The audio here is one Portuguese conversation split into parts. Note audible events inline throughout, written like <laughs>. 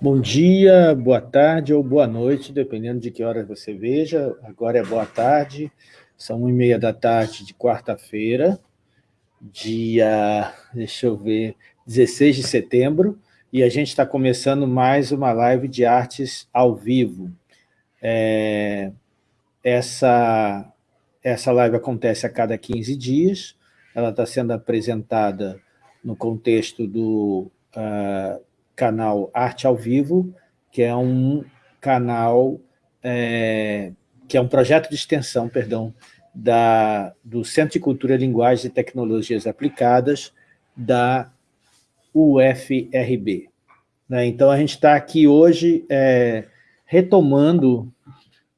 Bom dia, boa tarde ou boa noite, dependendo de que hora você veja. Agora é boa tarde, são uma e meia da tarde de quarta-feira, dia, deixa eu ver, 16 de setembro, e a gente está começando mais uma live de artes ao vivo. É, essa, essa live acontece a cada 15 dias, ela está sendo apresentada no contexto do uh, canal Arte ao Vivo, que é um canal, é, que é um projeto de extensão, perdão, da, do Centro de Cultura, Linguagem e Tecnologias Aplicadas da UFRB. Né? Então, a gente está aqui hoje é, retomando,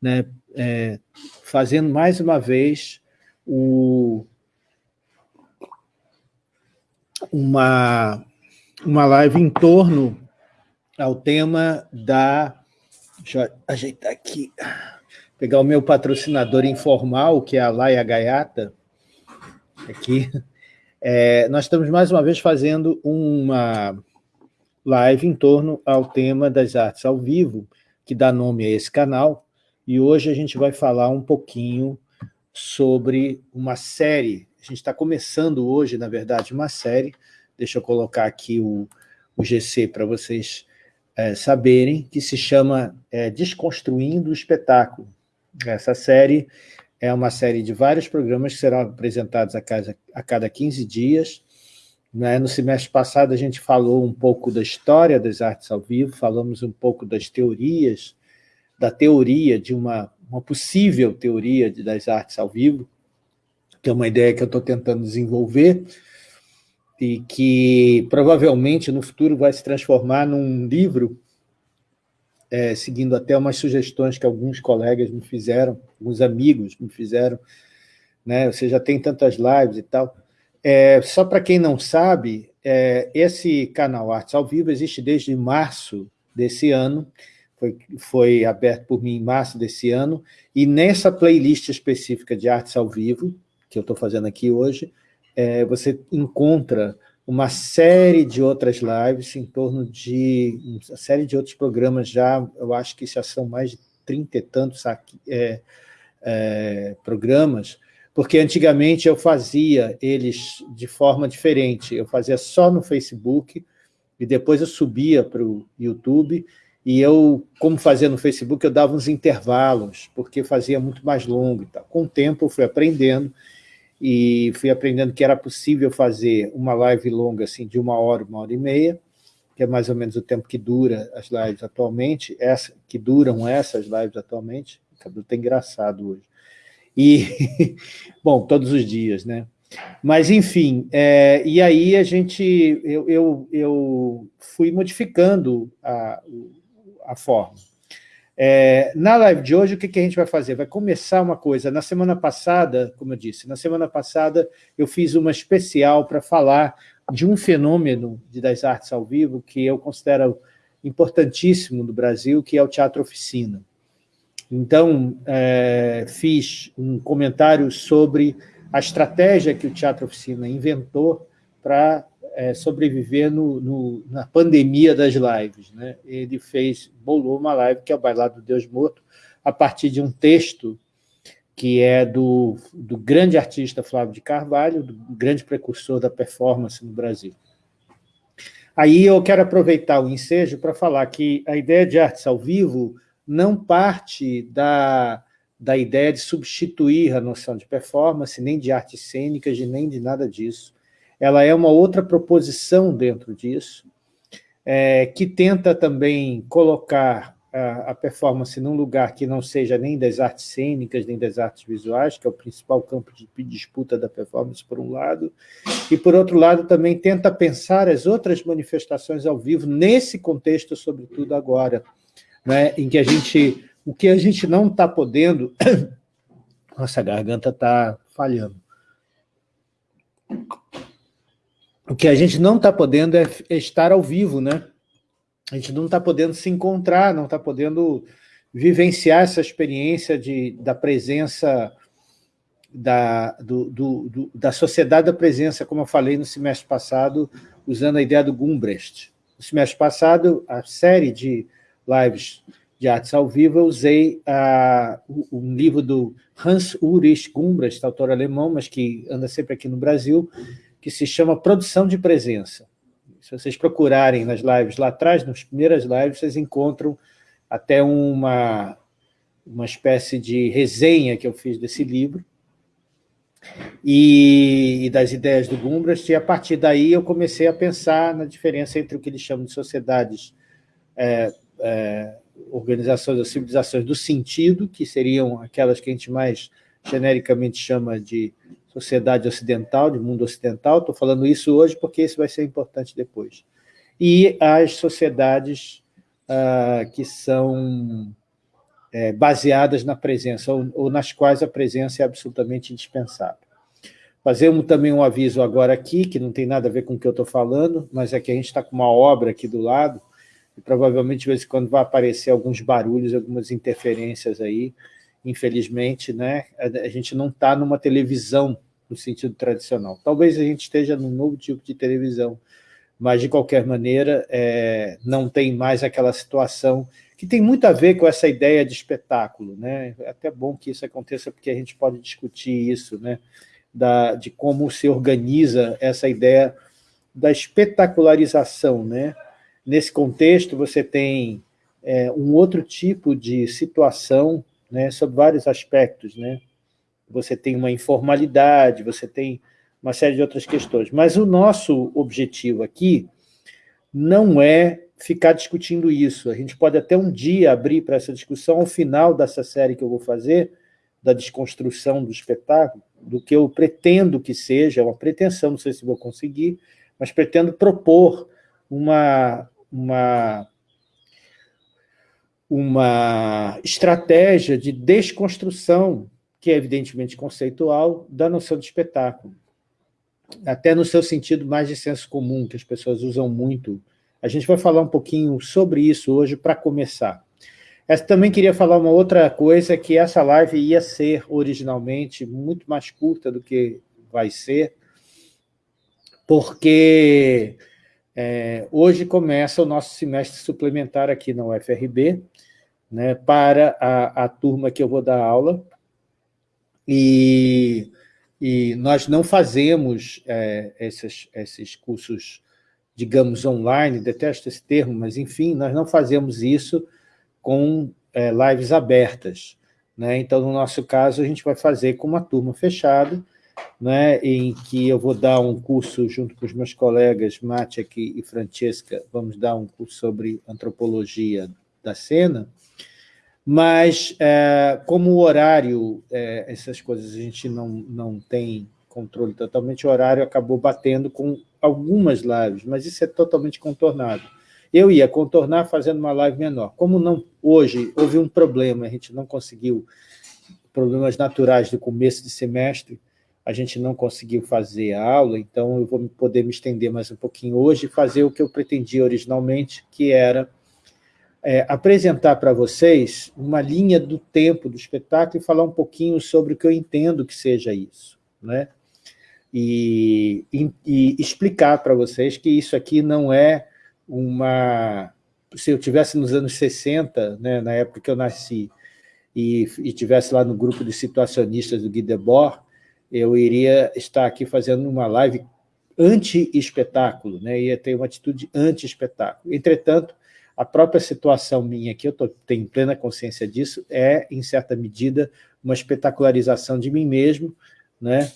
né, é, fazendo mais uma vez o, uma, uma live em torno ao tema da... Deixa eu ajeitar aqui, pegar o meu patrocinador informal, que é a Laia Gaiata, aqui. É, nós estamos mais uma vez fazendo uma live em torno ao tema das artes ao vivo, que dá nome a esse canal, e hoje a gente vai falar um pouquinho sobre uma série, a gente está começando hoje, na verdade, uma série deixa eu colocar aqui o, o GC para vocês é, saberem, que se chama é, Desconstruindo o Espetáculo. Essa série é uma série de vários programas que serão apresentados a cada, a cada 15 dias. Né? No semestre passado, a gente falou um pouco da história das artes ao vivo, falamos um pouco das teorias, da teoria de uma, uma possível teoria das artes ao vivo, que é uma ideia que eu estou tentando desenvolver, e que provavelmente no futuro vai se transformar num livro, é, seguindo até umas sugestões que alguns colegas me fizeram, alguns amigos me fizeram, né? você já tem tantas lives e tal. É, só para quem não sabe, é, esse canal Artes ao Vivo existe desde março desse ano, foi, foi aberto por mim em março desse ano, e nessa playlist específica de Artes ao Vivo, que eu estou fazendo aqui hoje, é, você encontra uma série de outras lives em torno de uma série de outros programas já, eu acho que já são mais de trinta e tantos aqui, é, é, programas, porque antigamente eu fazia eles de forma diferente, eu fazia só no Facebook, e depois eu subia para o YouTube, e eu, como fazia no Facebook, eu dava uns intervalos, porque fazia muito mais longo. Com o tempo eu fui aprendendo, e fui aprendendo que era possível fazer uma live longa assim, de uma hora, uma hora e meia, que é mais ou menos o tempo que dura as lives atualmente, essa, que duram essas lives atualmente, o cabelo está engraçado hoje. E, <laughs> bom, todos os dias, né? Mas, enfim, é, e aí a gente, eu, eu, eu fui modificando a, a forma. É, na live de hoje, o que, que a gente vai fazer? Vai começar uma coisa. Na semana passada, como eu disse, na semana passada eu fiz uma especial para falar de um fenômeno de, das artes ao vivo que eu considero importantíssimo no Brasil, que é o teatro oficina. Então, é, fiz um comentário sobre a estratégia que o Teatro Oficina inventou para é, sobreviver no, no, na pandemia das lives. Né? Ele fez, bolou uma live, que é o Bailado do Deus Morto, a partir de um texto que é do, do grande artista Flávio de Carvalho, do grande precursor da performance no Brasil. Aí eu quero aproveitar o ensejo para falar que a ideia de artes ao vivo não parte da, da ideia de substituir a noção de performance, nem de artes cênicas, nem de nada disso ela é uma outra proposição dentro disso, é, que tenta também colocar a, a, performance num lugar que não seja nem das artes cênicas, nem das artes visuais, que é o principal campo de disputa da performance, por um lado, e, por outro lado, também tenta pensar as outras manifestações ao vivo nesse contexto, sobretudo agora, né, em que a gente, o que a gente não está podendo... <coughs> Nossa, a garganta está falhando o que a gente não está podendo é, é, estar ao vivo, né? A gente não está podendo se encontrar, não está podendo vivenciar essa experiência de, da presença da, do, do, do, da sociedade da presença, como eu falei no semestre passado, usando a ideia do Gumbrecht. no semestre passado, a série de lives de artes ao vivo, eu usei a, um livro do Hans Ulrich Gumbrast, autor alemão, mas que anda sempre aqui no Brasil, que se chama Produção de Presença. Se vocês procurarem nas lives lá atrás, nas primeiras lives, vocês encontram até uma, uma espécie de resenha que eu fiz desse livro, e, e, das ideias do Gumbrast, e a partir daí eu comecei a pensar na diferença entre o que eles chamam de sociedades, é, é, organizações ou civilizações do sentido, que seriam aquelas que a gente mais genericamente chama de sociedade ocidental, de mundo ocidental, estou falando isso hoje porque isso vai ser importante depois, e as sociedades ah, que são é, baseadas na presença, ou, ou, nas quais a presença é absolutamente indispensável. Fazemos também um aviso agora aqui, que não tem nada a ver com o que eu estou falando, mas é que a gente está com uma obra aqui do lado, e provavelmente de vez em quando vai aparecer alguns barulhos, algumas interferências aí, infelizmente, né? a gente não está numa televisão no sentido tradicional. Talvez a gente esteja num novo tipo de televisão, mas, de qualquer maneira, é, não tem mais aquela situação que tem muito a ver com essa ideia de espetáculo. Né? É até bom que isso aconteça, porque a gente pode discutir isso, né? da, de como se organiza essa ideia da espetacularização. Né? Nesse contexto, você tem é, um outro tipo de situação né, sobre vários aspectos. Né? Você tem uma informalidade, você tem uma série de outras questões. Mas o nosso objetivo aqui não é ficar discutindo isso. A gente pode até um dia abrir para essa discussão, ao final dessa série que eu vou fazer, da desconstrução do espetáculo, do que eu pretendo que seja, uma pretensão, não sei se vou conseguir, mas pretendo propor uma, uma, uma estratégia de desconstrução, que é evidentemente conceitual, da noção de espetáculo. Até no seu sentido mais de senso comum, que as pessoas usam muito a gente vai falar um pouquinho sobre isso hoje para começar. Eu também queria falar uma outra coisa, que essa live ia ser originalmente muito mais curta do que vai ser, porque é, hoje começa o nosso semestre suplementar aqui na UFRB, né, para a, a turma que eu vou dar aula, e, e nós não fazemos é, esses, esses cursos digamos, online, detesto esse termo, mas, enfim, nós não fazemos isso com é, lives abertas. Né? Então, no nosso caso, a gente vai fazer com uma turma fechada, né, em que eu vou dar um curso junto com os meus colegas Maciek e Francesca, vamos dar um curso sobre antropologia da cena, mas é, como o horário, é, essas coisas a gente não, não tem controle totalmente, o horário acabou batendo com algumas lives, mas isso é totalmente contornado. Eu ia contornar fazendo uma live menor. Como não hoje houve um problema, a gente não conseguiu, problemas naturais do começo de semestre, a gente não conseguiu fazer a aula, então eu vou poder me estender mais um pouquinho hoje e fazer o que eu pretendia originalmente, que era é, apresentar para vocês uma linha do tempo do espetáculo e falar um pouquinho sobre o que eu entendo que seja isso. Né? e, e, e explicar para vocês que isso aqui não é uma... Se eu tivesse nos anos 60, né, na época que eu nasci, e, e tivesse lá no grupo de situacionistas do Guy Debord, eu iria estar aqui fazendo uma live anti-espetáculo, né? ia ter uma atitude anti-espetáculo. Entretanto, a própria situação minha aqui, eu tô, tenho plena consciência disso, é, em certa medida, uma espetacularização de mim mesmo, né?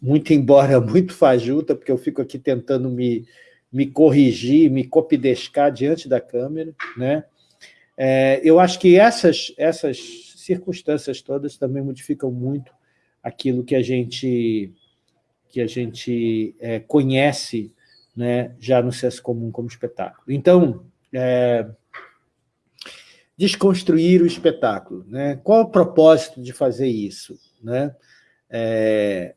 muito embora <laughs> muito fajuta, porque eu fico aqui tentando me, me corrigir, me copidescar diante da câmera, né? É, eu acho que essas, essas circunstâncias todas também modificam muito aquilo que a gente, que a gente é, conhece né, já no senso comum como espetáculo. Então, é, desconstruir o espetáculo. Né? Qual o propósito de fazer isso? Né? É,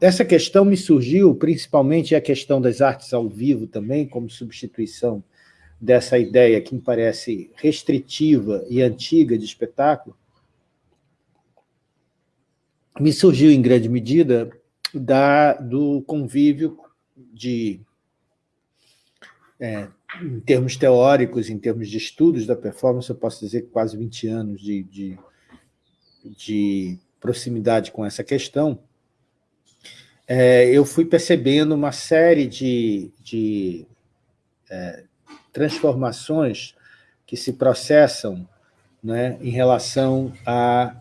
essa questão me surgiu, principalmente a questão das artes ao vivo também, como substituição dessa ideia que me parece restritiva e antiga de espetáculo, me surgiu em grande medida da, do convívio de é, em termos teóricos, em termos de estudos da performance, eu posso dizer que quase 20 anos de, de, de proximidade com essa questão, é, eu fui percebendo uma série de, de é, transformações que se processam né, em relação a,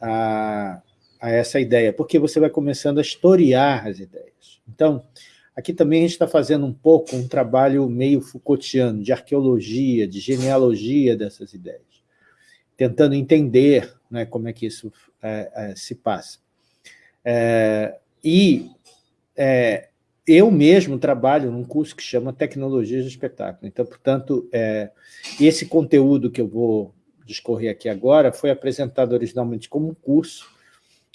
a, a essa ideia, porque você vai começando a historiar as ideias. Então, aqui também a gente está fazendo um pouco um trabalho meio Foucaultiano, de arqueologia, de genealogia dessas ideias, tentando entender né, como é que isso é, é, se passa. É, e é, eu mesmo trabalho num curso que chama Tecnologias do Espetáculo. Então, portanto, é, esse conteúdo que eu vou discorrer aqui agora foi apresentado originalmente como um curso,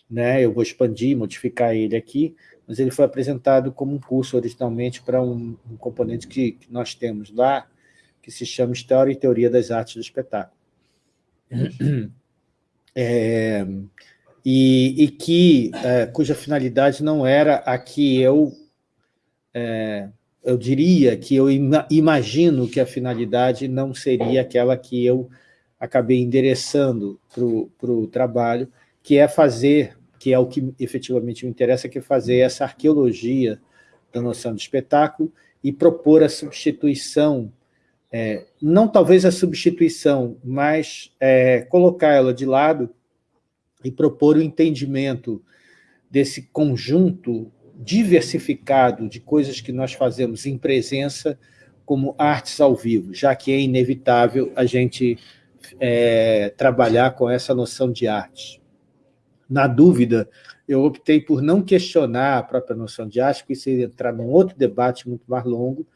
né? eu vou expandir, modificar ele aqui, mas ele foi apresentado como um curso originalmente para um, um componente que, que, nós temos lá, que se chama História e Teoria das Artes do Espetáculo. É, e, e que, é, cuja finalidade não era a que eu, é, eu diria que eu imagino que a finalidade não seria aquela que eu acabei endereçando para o trabalho, que é fazer, que é o que efetivamente me interessa, que é fazer essa arqueologia da noção de espetáculo e propor a substituição, é, não talvez a substituição, mas é, colocar ela de lado e propor o entendimento desse conjunto diversificado de coisas que nós fazemos em presença como artes ao vivo, já que é inevitável a gente é, trabalhar com essa noção de arte. Na dúvida, eu optei por não questionar a própria noção de arte, porque isso ia entrar num outro debate muito mais longo,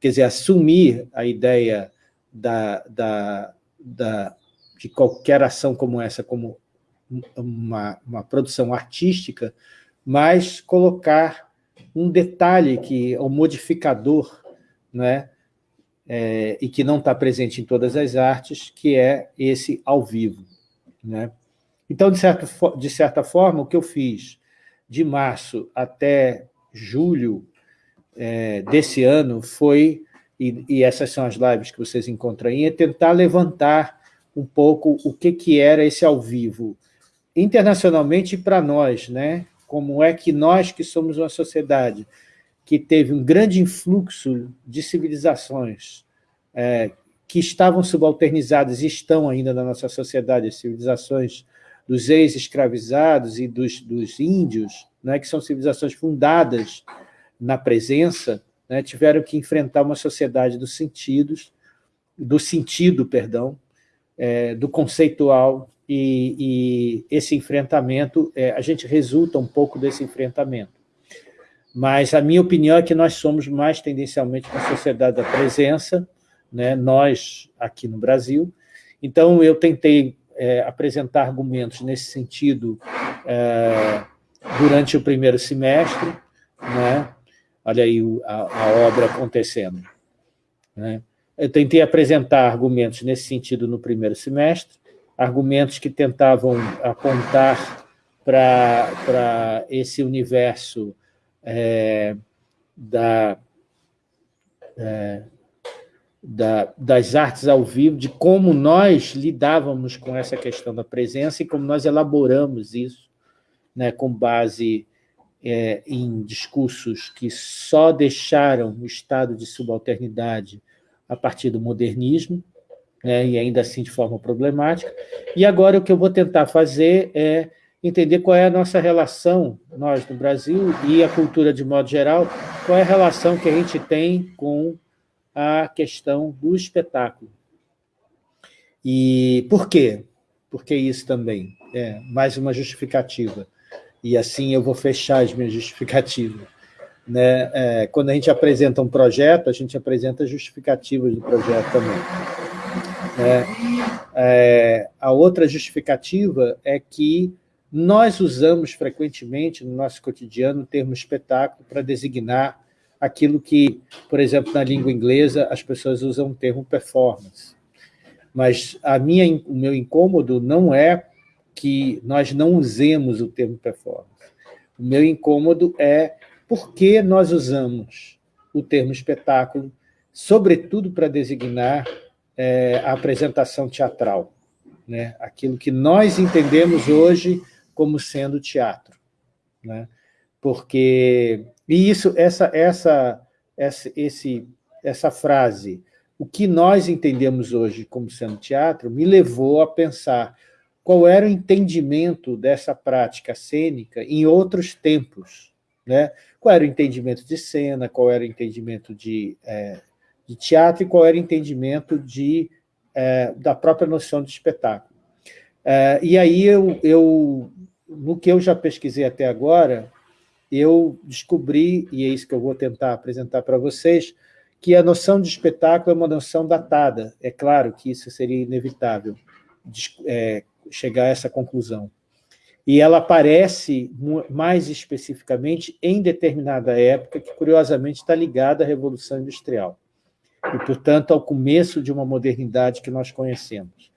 quer dizer, assumir a ideia da, da, da, de qualquer ação como essa como uma, uma produção artística, mas colocar um detalhe que é um modificador, né, é, e que não está presente em todas as artes, que é esse ao vivo. Né? Então, de, certo, de certa forma, o que eu fiz de março até julho é, desse ano foi, e, e, essas são as lives que vocês encontram aí, é tentar levantar um pouco o que, que era esse ao vivo, internacionalmente para nós, né? como é que nós, que somos uma sociedade que teve um grande influxo de civilizações é, que estavam subalternizadas e estão ainda na nossa sociedade, as civilizações dos ex-escravizados e dos, dos índios, né, que são civilizações fundadas na presença, né, tiveram que enfrentar uma sociedade dos sentidos, do sentido, perdão, é, do conceitual, e, e esse enfrentamento, é, a gente resulta um pouco desse enfrentamento. Mas a minha opinião é que nós somos mais tendencialmente uma sociedade da presença, né, nós aqui no Brasil. Então, eu tentei é, apresentar argumentos nesse sentido é, durante o primeiro semestre, né? olha aí a, a obra acontecendo. Né? Eu tentei apresentar argumentos nesse sentido no primeiro semestre, argumentos que tentavam apontar para esse universo é, da, é, da, das artes ao vivo, de como nós lidávamos com essa questão da presença e como nós elaboramos isso né, com base é, em discursos que só deixaram o estado de subalternidade a partir do modernismo, né, e ainda assim de forma problemática. E agora o que eu vou tentar fazer é entender qual é a nossa relação, nós no Brasil, e a cultura de modo geral, qual é a relação que a gente tem com a questão do espetáculo. E por quê? Por que isso também? É, mais uma justificativa. E assim eu vou fechar as minhas <laughs> justificativas. Né? É, quando a gente apresenta um projeto, a gente apresenta justificativas do projeto também. É, é, a outra justificativa é que nós usamos frequentemente no nosso cotidiano o termo espetáculo para designar aquilo que, por exemplo, na língua inglesa, as pessoas usam o termo performance. Mas a minha, o meu incômodo não é que nós não usemos o termo performance. O meu incômodo é por que nós usamos o termo espetáculo sobretudo para designar é, a apresentação teatral, né? aquilo que nós entendemos hoje como sendo teatro. Né? Porque, e isso, essa, essa, essa, esse, essa frase, o que nós entendemos hoje como sendo teatro, me levou a pensar qual era o entendimento dessa prática cênica em outros tempos. Né? Qual era o entendimento de cena, qual era o entendimento de, é, de teatro e qual era o entendimento de, é, da própria noção de espetáculo. É, e aí, eu, eu, no que eu já pesquisei até agora, eu descobri, e é isso que eu vou tentar apresentar para vocês, que a noção de espetáculo é uma noção datada. É claro que isso seria inevitável, é, chegar a essa conclusão. E ela aparece, mais especificamente, em determinada época, que, curiosamente, está ligada à Revolução Industrial, e, portanto, ao começo de uma modernidade que nós conhecemos.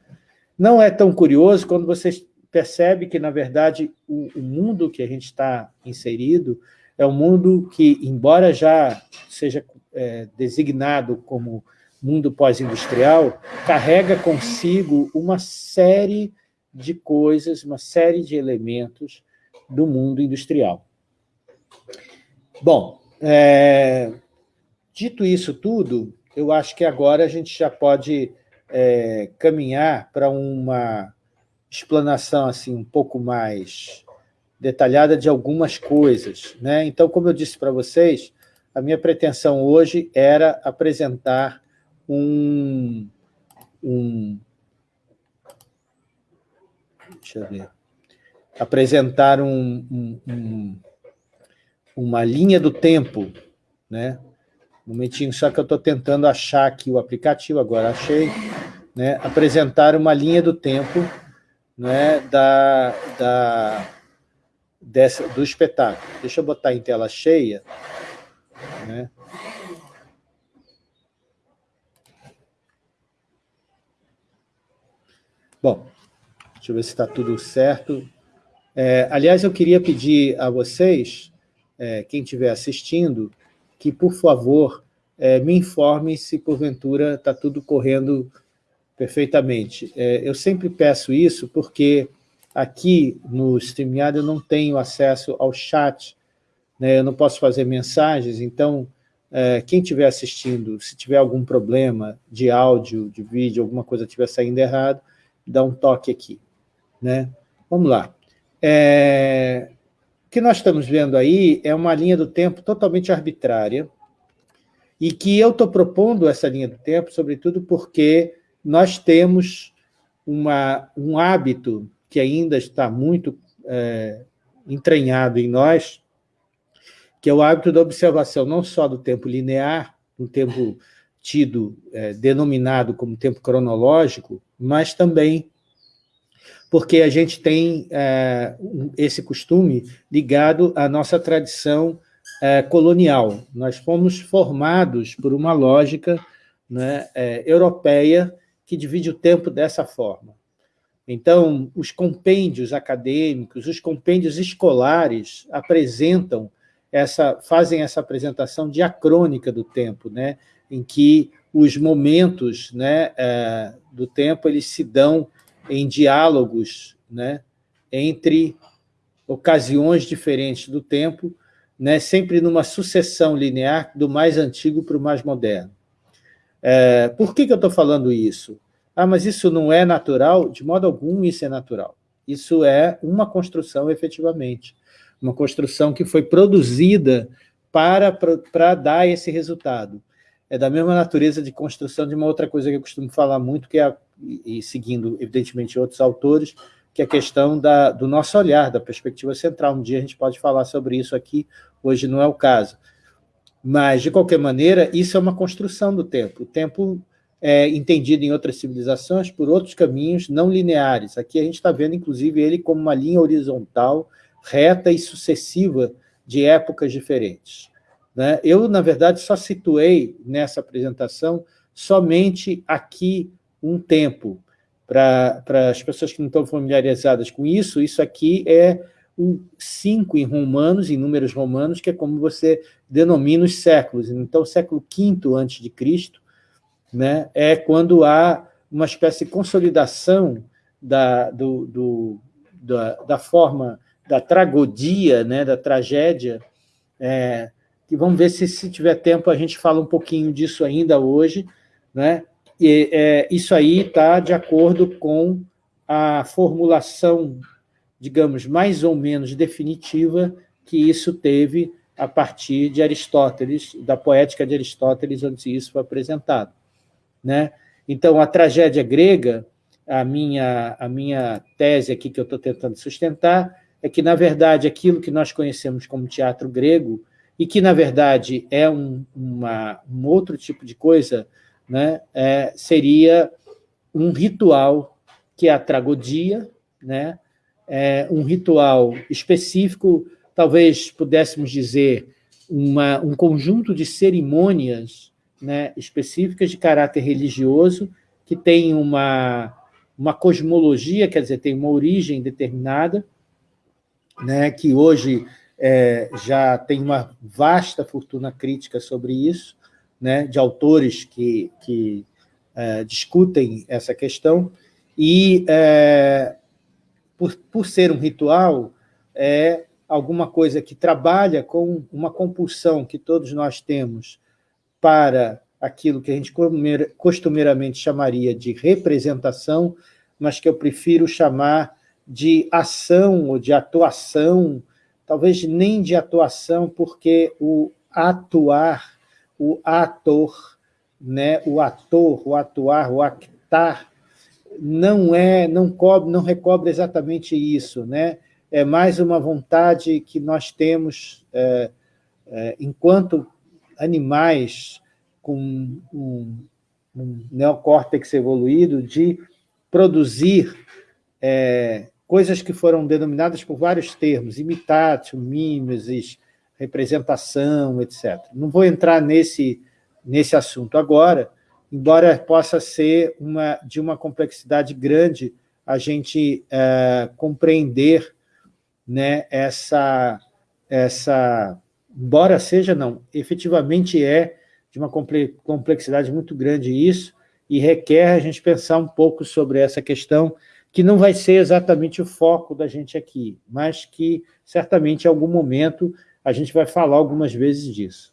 Não é tão curioso quando vocês percebe que, na verdade, o, o mundo que a gente está inserido é um mundo que, embora já seja é, designado como mundo pós-industrial, carrega consigo uma série de coisas, uma série de elementos do mundo industrial. Bom, é, dito isso tudo, eu acho que agora a gente já pode é, caminhar para uma explanação assim um pouco mais detalhada de algumas coisas. Né? Então, como eu disse para vocês, a minha pretensão hoje era apresentar um, um deixa eu ver, apresentar um, um, um, uma linha do tempo, né? Um momentinho, só que eu estou tentando achar aqui o aplicativo, agora achei, né? apresentar uma linha do tempo né? da, da, dessa, do espetáculo. Deixa eu botar em tela cheia, né? Bom, Deixa eu ver se está tudo certo. É, aliás, eu queria pedir a vocês, é, quem estiver assistindo, que, por favor, é, me informe se, porventura, está tudo correndo perfeitamente. É, eu sempre peço isso porque aqui no StreamYard eu não tenho acesso ao chat, né, eu não posso fazer mensagens, então, é, quem estiver assistindo, se tiver algum problema de áudio, de vídeo, alguma coisa estiver saindo errado, dá um toque aqui. Né? Vamos lá. É... O que nós estamos vendo aí é uma linha do tempo totalmente arbitrária e que eu estou propondo essa linha do tempo, sobretudo porque nós temos uma, um hábito que ainda está muito é, entranhado em nós, que é o hábito da observação não só do tempo linear, um tempo tido, é, denominado como tempo cronológico, mas também porque a gente tem é, esse costume ligado à nossa tradição é, colonial. Nós fomos formados por uma lógica né, é, europeia que divide o tempo dessa forma. Então, os compêndios acadêmicos, os compêndios escolares apresentam essa, fazem essa apresentação diacrônica do tempo, né, em que os momentos né, é, do tempo eles se dão em diálogos né, entre ocasiões diferentes do tempo, né, sempre numa sucessão linear do mais antigo para o mais moderno. É, por que, que eu estou falando isso? Ah, mas isso não é natural? De modo algum isso é natural. Isso é uma construção, efetivamente. Uma construção que foi produzida para, para, dar esse resultado. É da mesma natureza de construção de uma outra coisa que eu costumo falar muito, que é e, seguindo, evidentemente, outros autores, que é a questão da, do nosso olhar, da perspectiva central. Um dia a gente pode falar sobre isso aqui, hoje não é o caso. Mas, de qualquer maneira, isso é uma construção do tempo. O tempo é entendido em outras civilizações por outros caminhos não lineares. Aqui a gente está vendo, inclusive, ele como uma linha horizontal, reta e sucessiva de épocas diferentes. Né? Eu, na verdade, só situei nessa apresentação somente aqui um tempo. Para as pessoas que não estão familiarizadas com isso, isso aqui é o 5 em romanos, em números romanos, que é como você denomina os séculos. Então, século V antes de Cristo, né, é quando há uma espécie de consolidação da, do, do, da, da forma da tragodia, né, da tragédia, é, que vamos ver se, se tiver tempo, a gente fala um pouquinho disso ainda hoje, né? E, é, isso aí está de acordo com a formulação, digamos, mais ou menos definitiva que isso teve a partir de Aristóteles, da poética de Aristóteles, onde isso foi apresentado. Né? Então, a tragédia grega, a minha, a minha tese aqui que eu estou tentando sustentar, é que, na verdade, aquilo que nós conhecemos como teatro grego, e que, na verdade, é um, uma, um outro tipo de coisa, né, é, seria um ritual que é a tragodia, né, é um ritual específico, talvez pudéssemos dizer uma, um conjunto de cerimônias né, específicas de caráter religioso, que tem uma, uma cosmologia, quer dizer, tem uma origem determinada, né, que hoje é, já tem uma vasta fortuna crítica sobre isso, né, de autores que, que é, discutem essa questão, e é, por, por ser um ritual, é alguma coisa que trabalha com uma compulsão que todos nós temos para aquilo que a gente costumeiramente chamaria de representação, mas que eu prefiro chamar de ação ou de atuação, talvez nem de atuação, porque o atuar, o ator, né, o ator, o atuar, o actar, não é, não cobre, não recobre exatamente isso, né? É mais uma vontade que nós temos é, é, enquanto animais com um, um neocórtex evoluído de produzir é, coisas que foram denominadas por vários termos, imitatio, mimesis, representação, etc. Não vou entrar nesse, nesse assunto agora, embora possa ser uma, de uma complexidade grande a gente é, compreender né, essa, essa, embora seja não, efetivamente é de uma complexidade muito grande isso, e requer a gente pensar um pouco sobre essa questão que não vai ser exatamente o foco da gente aqui, mas que certamente em algum momento a gente vai falar algumas vezes disso.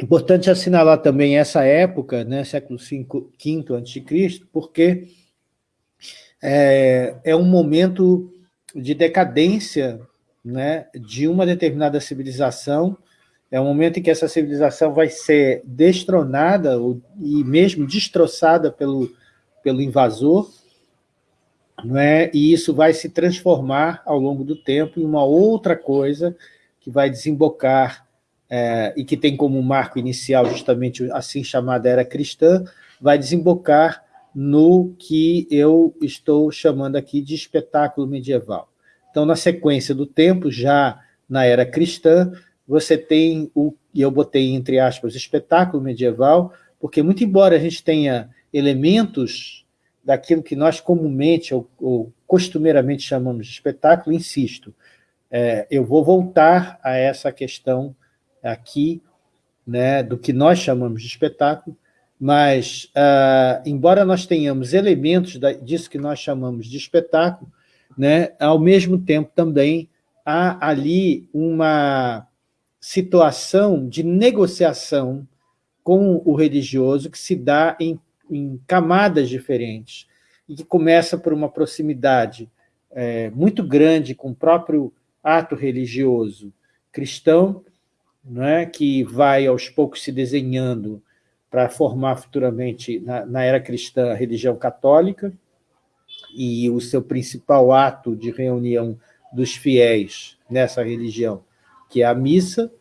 Importante assinalar também essa época, né, século V, a.C., porque é, é um momento de decadência né, de uma determinada civilização, é um momento em que essa civilização vai ser destronada e mesmo destroçada pelo, pelo invasor, não é? e isso vai se transformar ao longo do tempo em uma outra coisa que vai desembocar é, e que tem como marco inicial justamente assim chamada era cristã, vai desembocar no que eu estou chamando aqui de espetáculo medieval. Então, na sequência do tempo, já na era cristã, você tem o, e eu botei entre aspas, espetáculo medieval, porque muito embora a gente tenha elementos daquilo que nós comumente ou, ou costumeiramente chamamos de espetáculo, insisto, é, eu vou voltar a essa questão aqui, né, do que nós chamamos de espetáculo, mas, uh, embora nós tenhamos elementos da, disso que nós chamamos de espetáculo, né, ao mesmo tempo também há ali uma situação de negociação com o religioso que se dá em em camadas diferentes, e que começa por uma proximidade é, muito grande com o próprio ato religioso cristão, é, que vai aos poucos se desenhando para formar futuramente, na, na era cristã, a religião católica, e o seu principal ato de reunião dos fiéis nessa religião, que é a missa,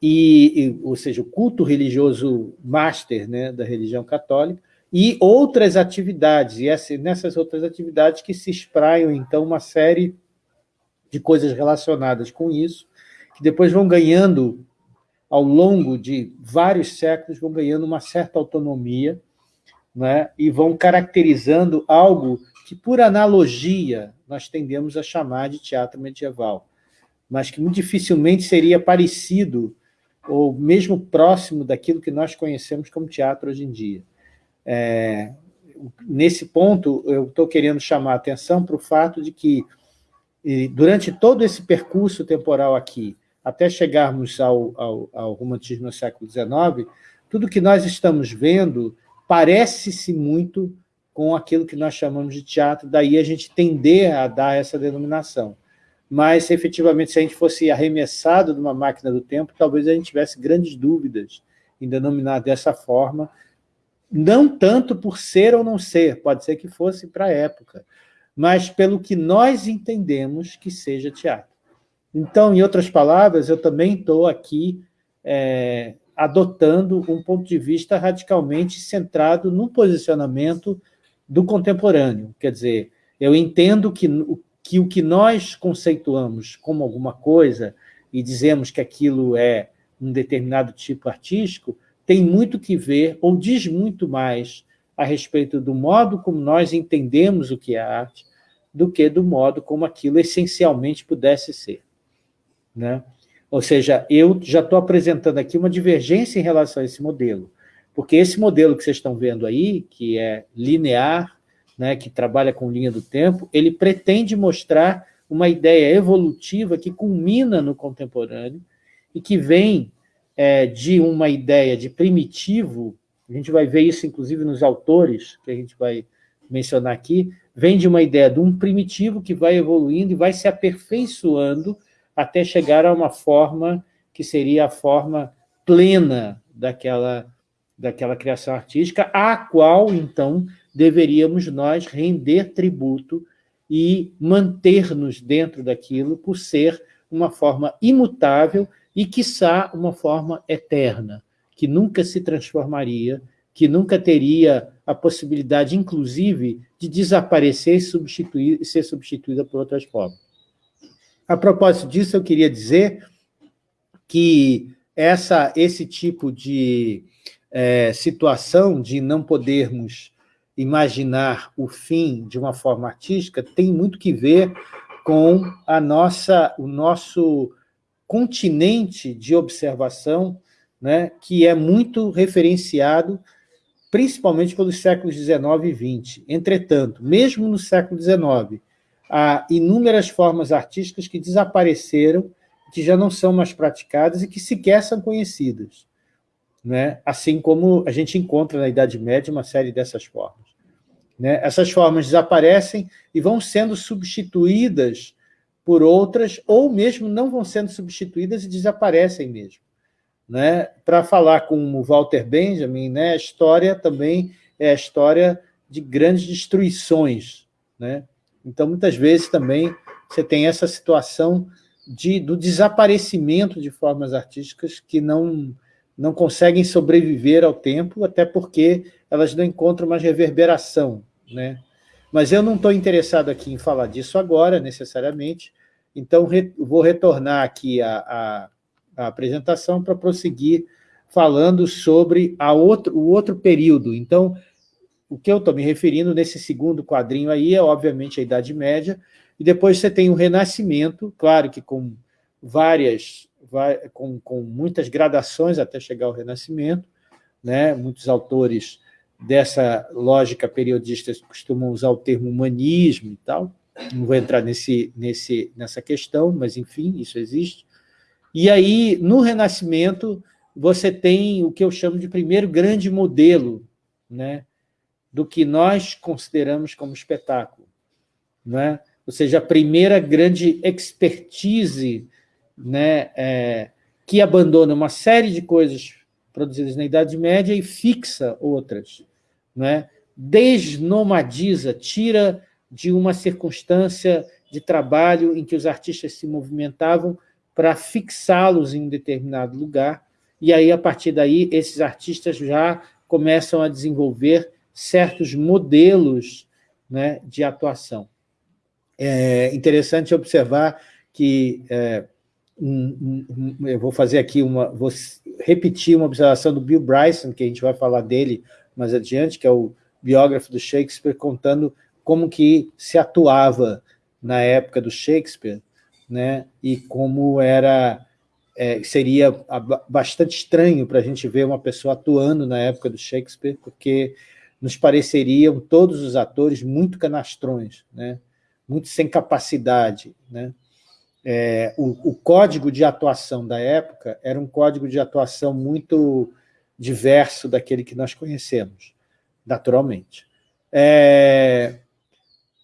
e, e, ou seja, o culto religioso master né, da religião católica, e outras atividades, e essa, nessas outras atividades que se espraiam, então, uma série de coisas relacionadas com isso, que depois vão ganhando, ao longo de vários séculos, vão ganhando uma certa autonomia, né, e vão caracterizando algo que, por analogia, nós tendemos a chamar de teatro medieval, mas que muito dificilmente seria parecido ou mesmo próximo daquilo que nós conhecemos como teatro hoje em dia. É, nesse ponto, eu estou querendo chamar a atenção para o fato de que, durante todo esse percurso temporal aqui, até chegarmos ao, ao, ao romantismo no século XIX, tudo que nós estamos vendo parece-se muito com aquilo que nós chamamos de teatro, daí a gente tender a dar essa denominação. Mas, efetivamente, se a gente fosse arremessado de uma máquina do tempo, talvez a gente tivesse grandes dúvidas em denominar dessa forma, não tanto por ser ou não ser, pode ser que fosse para a época, mas pelo que nós entendemos que seja teatro. Então, em outras palavras, eu também estou aqui é, adotando um ponto de vista radicalmente centrado no posicionamento do contemporâneo. Quer dizer, eu entendo que, que o que nós conceituamos como alguma coisa e dizemos que aquilo é um determinado tipo artístico, tem muito que ver, ou diz muito mais a respeito do modo como nós entendemos o que é arte, do que do modo como aquilo essencialmente pudesse ser. Né? Ou seja, eu já estou apresentando aqui uma divergência em relação a esse modelo, porque esse modelo que vocês estão vendo aí, que é linear, né, que trabalha com linha do tempo, ele pretende mostrar uma ideia evolutiva que culmina no contemporâneo e que vem é, de uma ideia de primitivo, a gente vai ver isso inclusive nos autores, que a gente vai mencionar aqui, vem de uma ideia de um primitivo que vai evoluindo e vai se aperfeiçoando até chegar a uma forma que seria a forma plena daquela, daquela criação artística, à qual, então, deveríamos nós render tributo e manter-nos dentro daquilo por ser uma forma imutável e, quiçá, uma forma eterna, que nunca se transformaria, que nunca teria a possibilidade, inclusive, de desaparecer e substituir, ser substituída por outras formas. A propósito disso, eu queria dizer que essa, esse tipo de é, situação de não podermos imaginar o fim de uma forma artística tem muito que ver com a nossa, o nosso continente de observação, né, que é muito referenciado principalmente pelos séculos XIX e XX. Entretanto, mesmo no século XIX, há inúmeras formas artísticas que desapareceram, que já não são mais praticadas e que sequer são conhecidas. Né? Assim como a gente encontra na Idade Média uma série dessas formas. Né? Essas formas desaparecem e vão sendo substituídas por outras, ou mesmo não vão sendo substituídas e desaparecem mesmo. Né? Para falar com o Walter Benjamin, né, a história também é a história de grandes destruições. Né? Então, muitas vezes também você tem essa situação de, do desaparecimento de formas artísticas que não, não conseguem sobreviver ao tempo, até porque elas não encontram mais reverberação. Né? Mas eu não estou interessado aqui em falar disso agora, necessariamente, então re, vou retornar aqui a, a, a apresentação para prosseguir falando sobre a outro, o outro período. Então, o que eu estou me referindo nesse segundo quadrinho aí é, obviamente, a Idade Média, e depois você tem o Renascimento, claro que com várias, com, com muitas gradações até chegar ao Renascimento, né? muitos autores dessa lógica periodista costumam usar o termo humanismo e tal, não vou entrar nesse, nesse, nessa questão, mas, enfim, isso existe. E aí, no Renascimento, você tem o que eu chamo de primeiro grande modelo, né? Do que nós consideramos como espetáculo. Né? Ou seja, a primeira grande expertise né, é, que abandona uma série de coisas produzidas na Idade Média e fixa outras. Né? Desnomadiza, tira de uma circunstância de trabalho em que os artistas se movimentavam para fixá-los em um determinado lugar, e aí, a partir daí, esses artistas já começam a desenvolver certos modelos né, de atuação. É interessante observar que é, eu vou fazer aqui uma, vou repetir uma observação do Bill Bryson, que a gente vai falar dele mais adiante, que é o biógrafo do Shakespeare, contando como que se atuava na época do Shakespeare, né? e como era é, seria bastante estranho para a gente ver uma pessoa atuando na época do Shakespeare, porque nos pareceriam todos os atores muito canastrões, né? muito sem capacidade. Né? É, o, o, código de atuação da época era um código de atuação muito diverso daquele que nós conhecemos, naturalmente. É,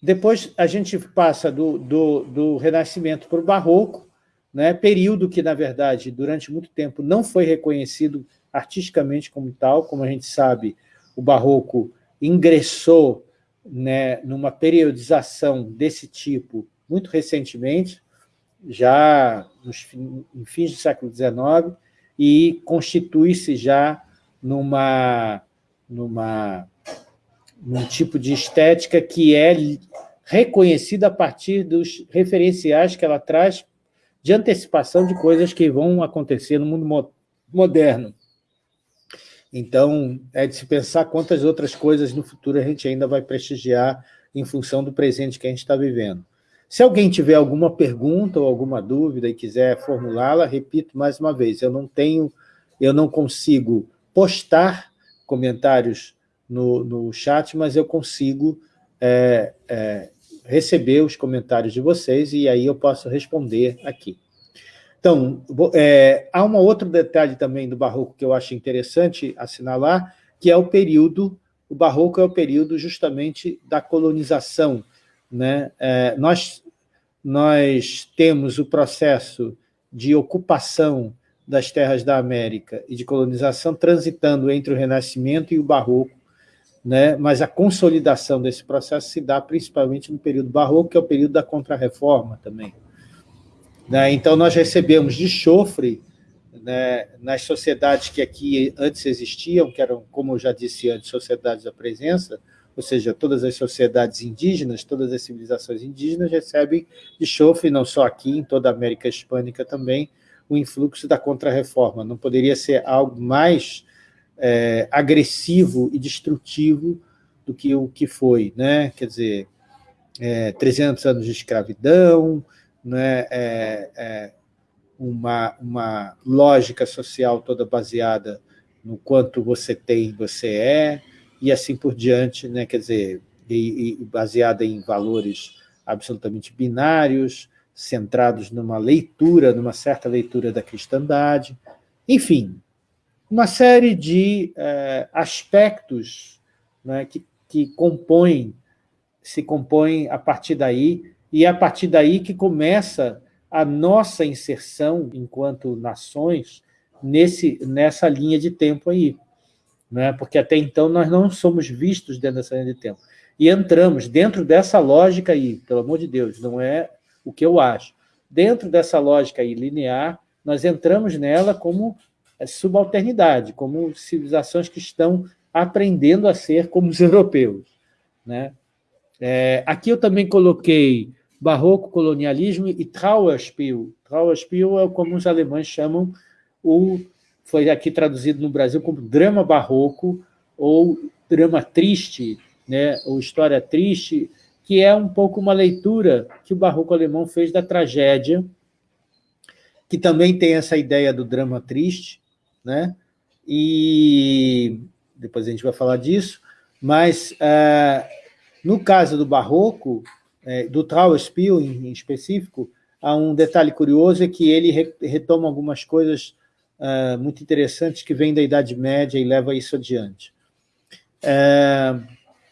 depois a gente passa do, do, do Renascimento para o Barroco, né, período que, na verdade, durante muito tempo não foi reconhecido artisticamente como tal, como a gente sabe, o Barroco ingressou né, numa periodização desse tipo muito recentemente, já nos em fins do século XIX, e constitui-se já numa, numa, num tipo de estética que é reconhecida a partir dos referenciais que ela traz de antecipação de coisas que vão acontecer no mundo moderno. Então, é de se pensar quantas outras coisas no futuro a gente ainda vai prestigiar em função do presente que a gente está vivendo. Se alguém tiver alguma pergunta ou alguma dúvida e quiser formulá-la, repito mais uma vez, eu não tenho, eu não consigo postar comentários no, no chat, mas eu consigo é, é, receber os comentários de vocês e aí eu posso responder aqui. Então, é, há um outro detalhe também do Barroco que eu acho interessante assinalar, que é o período, o Barroco é o período justamente da colonização, né? É, nós, nós temos o processo de ocupação das terras da América e de colonização transitando entre o Renascimento e o Barroco, né? mas a consolidação desse processo se dá principalmente no período Barroco, que é o período da Contra-Reforma também. Né? Então, nós recebemos de chofre né, nas sociedades que aqui antes existiam, que eram, como eu já disse antes, sociedades da presença, ou seja, todas as sociedades indígenas, todas as civilizações indígenas recebem de chofre, não só aqui, em toda a América Hispânica também, o influxo da Contra-Reforma. Não poderia ser algo mais é, agressivo e destrutivo do que o que foi. Né? Quer dizer, é, 300 anos de escravidão, né? É, é, uma, uma lógica social toda baseada no quanto você tem, você é, e assim por diante, né? quer dizer, e, e baseada em valores absolutamente binários, centrados numa leitura, numa certa leitura da cristandade, enfim, uma série de é, aspectos né, que, que compõem, se compõem a partir daí, e é a partir daí que começa a nossa inserção, enquanto nações, nesse, nessa linha de tempo aí. Né? Porque até então nós não somos vistos dentro dessa linha de tempo. E entramos dentro dessa lógica aí, pelo amor de Deus, não é o que eu acho. Dentro dessa lógica aí linear, nós entramos nela como subalternidade, como civilizações que estão aprendendo a ser como os europeus. Né? É, aqui eu também coloquei barroco, colonialismo e Trauerspiel. Trauerspiel é como os alemães chamam, o, foi aqui traduzido no Brasil como drama barroco ou drama triste, né, ou história triste, que é um pouco uma leitura que o barroco alemão fez da tragédia, que também tem essa ideia do drama triste, né? e depois a gente vai falar disso, mas, uh, no caso do barroco, é, do Trauerspiel em, em, específico, há um detalhe curioso, é que ele re, retoma algumas coisas uh, muito interessantes que vêm da Idade Média e leva isso adiante. É,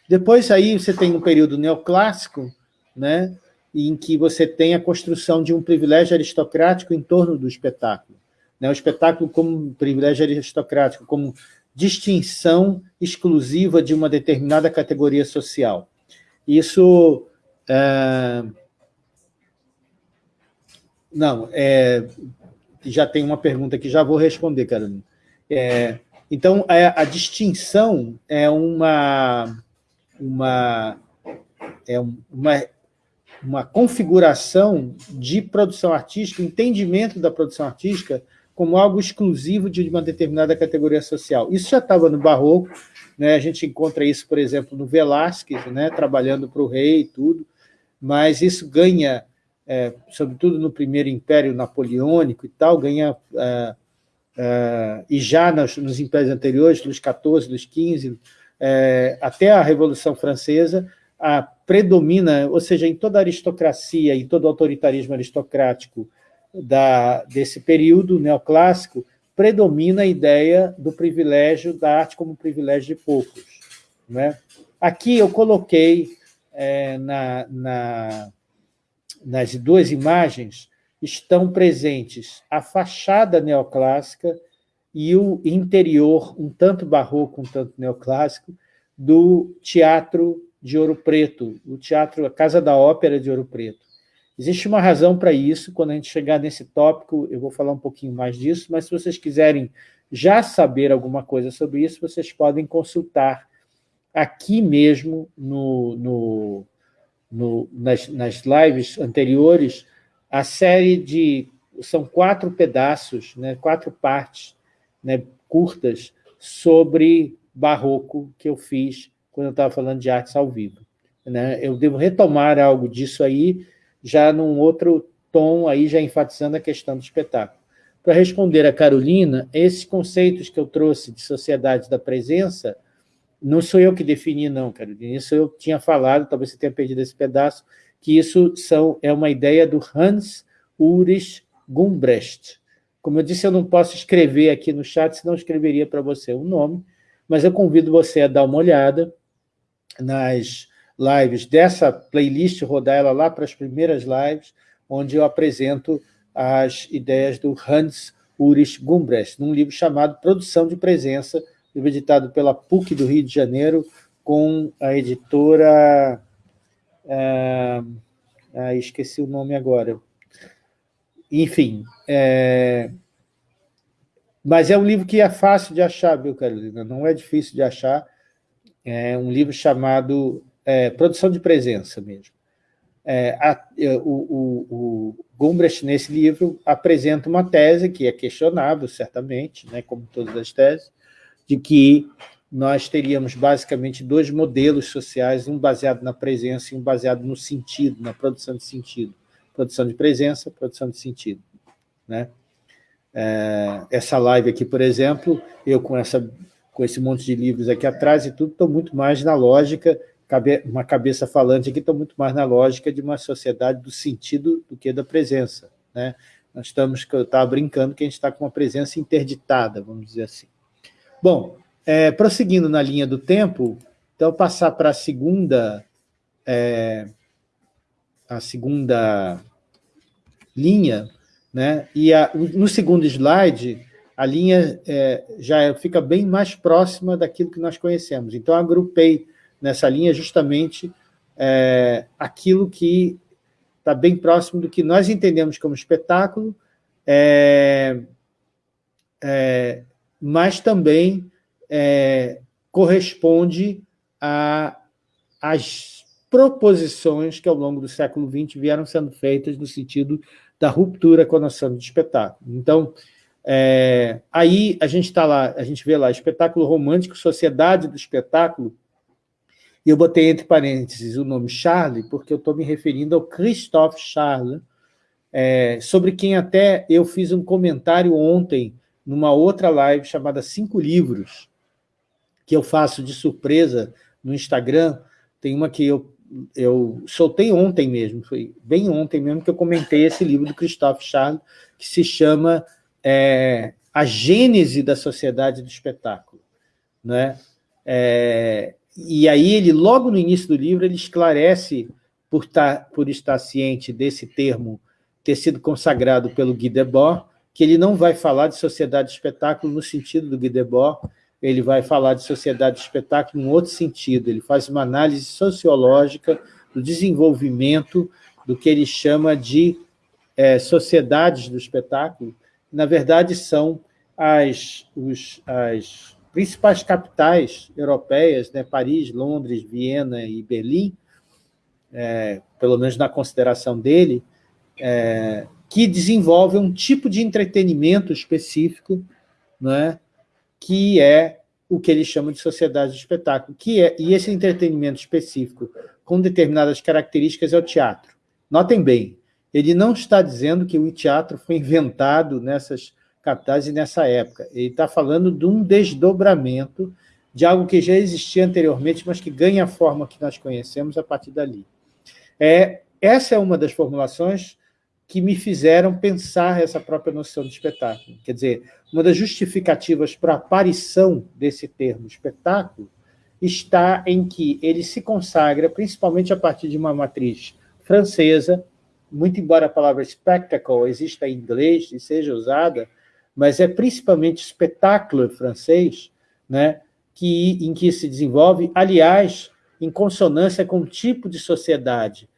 depois aí você tem um período neoclássico, né, em que você tem a construção de um privilégio aristocrático em torno do espetáculo. Né, o espetáculo como privilégio aristocrático, como distinção exclusiva de uma determinada categoria social. Isso é... Não, é... já tem uma pergunta que já vou responder, Carolina. É... Então, a, é, a, distinção é uma, uma, é uma, uma configuração de produção artística, entendimento da produção artística como algo exclusivo de uma determinada categoria social. Isso já estava no Barroco, Né? A gente encontra isso, por exemplo, no Velázquez, né? trabalhando para o rei e tudo, mas isso ganha, é, sobretudo no primeiro Império Napoleônico e tal, ganha, é, é, e já nos, nos, impérios anteriores, Luís XIV, Luís XV, é, até a Revolução Francesa, a predomina, ou seja, em toda a aristocracia e todo o autoritarismo aristocrático da, desse período neoclássico, predomina a ideia do privilégio da arte como privilégio de poucos. Né? Aqui eu coloquei é, na, na, nas duas imagens, estão presentes a fachada neoclássica e o interior, um tanto barroco, um tanto neoclássico, do Teatro de Ouro Preto, o Teatro, a Casa da Ópera de Ouro Preto. Existe uma razão para isso, quando a gente chegar nesse tópico, eu vou falar um pouquinho mais disso, mas se vocês quiserem já saber alguma coisa sobre isso, vocês podem consultar aqui mesmo, no, no, no nas, nas lives anteriores, a série de... São quatro pedaços, né, quatro partes né, curtas sobre barroco que eu fiz quando eu estava falando de artes ao vivo. Né? Eu devo retomar algo disso aí, já num outro tom, aí já enfatizando a questão do espetáculo. Para responder a Carolina, esses conceitos que eu trouxe de sociedade da presença, não sou eu que defini, não, Carolina, isso eu tinha falado, talvez você tenha perdido esse pedaço, que isso são, é uma ideia do Hans Ulrich Gumbrecht. Como eu disse, eu não posso escrever aqui no chat, senão eu escreveria para você o nome, mas eu convido você a dar uma olhada nas lives dessa playlist, rodar ela lá para as primeiras lives, onde eu apresento as ideias do Hans Ulrich Gumbrecht, num livro chamado Produção de Presença, livro editado pela PUC do Rio de Janeiro, com a editora... Ah, ah, esqueci o nome agora. Enfim, é, mas é um livro que é fácil de achar, viu, Carolina? Não é difícil de achar. É um livro chamado é, Produção de Presença mesmo. É, a, é, o, o, o Gumbrecht, nesse livro, apresenta uma tese que é questionável, certamente, né, como todas as teses, de que nós teríamos basicamente dois modelos sociais, um baseado na presença e um baseado no sentido, na produção de sentido. Produção de presença, produção de sentido. Né? É, essa live aqui, por exemplo, eu com, essa, com esse monte de livros aqui atrás e tudo, estou muito mais na lógica, cabe, uma cabeça falante aqui, estou muito mais na lógica de uma sociedade do sentido do que da presença. Né? Nós estamos, eu estava brincando que a gente está com uma presença interditada, vamos dizer assim. Bom, é, prosseguindo na linha do tempo, então passar para a segunda, é, a segunda linha, né? E a, no segundo slide, a linha é, já fica bem mais próxima daquilo que nós conhecemos. Então, agrupei nessa linha justamente é, aquilo que está bem próximo do que nós entendemos como espetáculo, é, é mas também é, corresponde às proposições que, ao longo do século XX, vieram sendo feitas no sentido da ruptura com a noção de espetáculo. Então, é, aí a gente está lá, a gente vê lá, espetáculo romântico, sociedade do espetáculo, e eu botei entre parênteses o nome Charlie, porque eu estou me referindo ao Christophe Charles, é, sobre quem até eu fiz um comentário ontem, numa outra live chamada Cinco Livros, que eu faço de surpresa no Instagram, tem uma que eu eu soltei ontem mesmo, foi bem ontem mesmo que eu comentei esse livro do Christophe Charles, que se chama é, A Gênese da Sociedade do Espetáculo. Né? É, e aí ele, logo no início do livro, ele esclarece, por, tá, por estar ciente desse termo ter sido consagrado pelo Guy Debord, que ele não vai falar de sociedade de espetáculo no sentido do Guy Debord, ele vai falar de sociedade de espetáculo em outro sentido, ele faz uma análise sociológica do desenvolvimento do que ele chama de é, sociedades do espetáculo, na verdade são as, os, as principais capitais europeias, né, Paris, Londres, Viena e Berlim, é, pelo menos na consideração dele, é, que desenvolvem um tipo de entretenimento específico, não é? que é, o que eles chamam de sociedade de espetáculo, que é, e esse entretenimento específico com determinadas características é o teatro. Notem bem, ele não está dizendo que o teatro foi inventado nessas capitais e nessa época. Ele está falando de um desdobramento de algo que já existia anteriormente, mas que ganha a forma que nós conhecemos a partir dali. É, essa é uma das formulações que me fizeram pensar essa própria noção de espetáculo. Quer dizer, uma das justificativas para a aparição desse termo espetáculo está em que ele se consagra principalmente a partir de uma matriz francesa, muito embora a palavra spectacle exista em inglês e seja usada, mas é principalmente espetáculo francês, né, que, em que se desenvolve, aliás, em consonância com o tipo de sociedade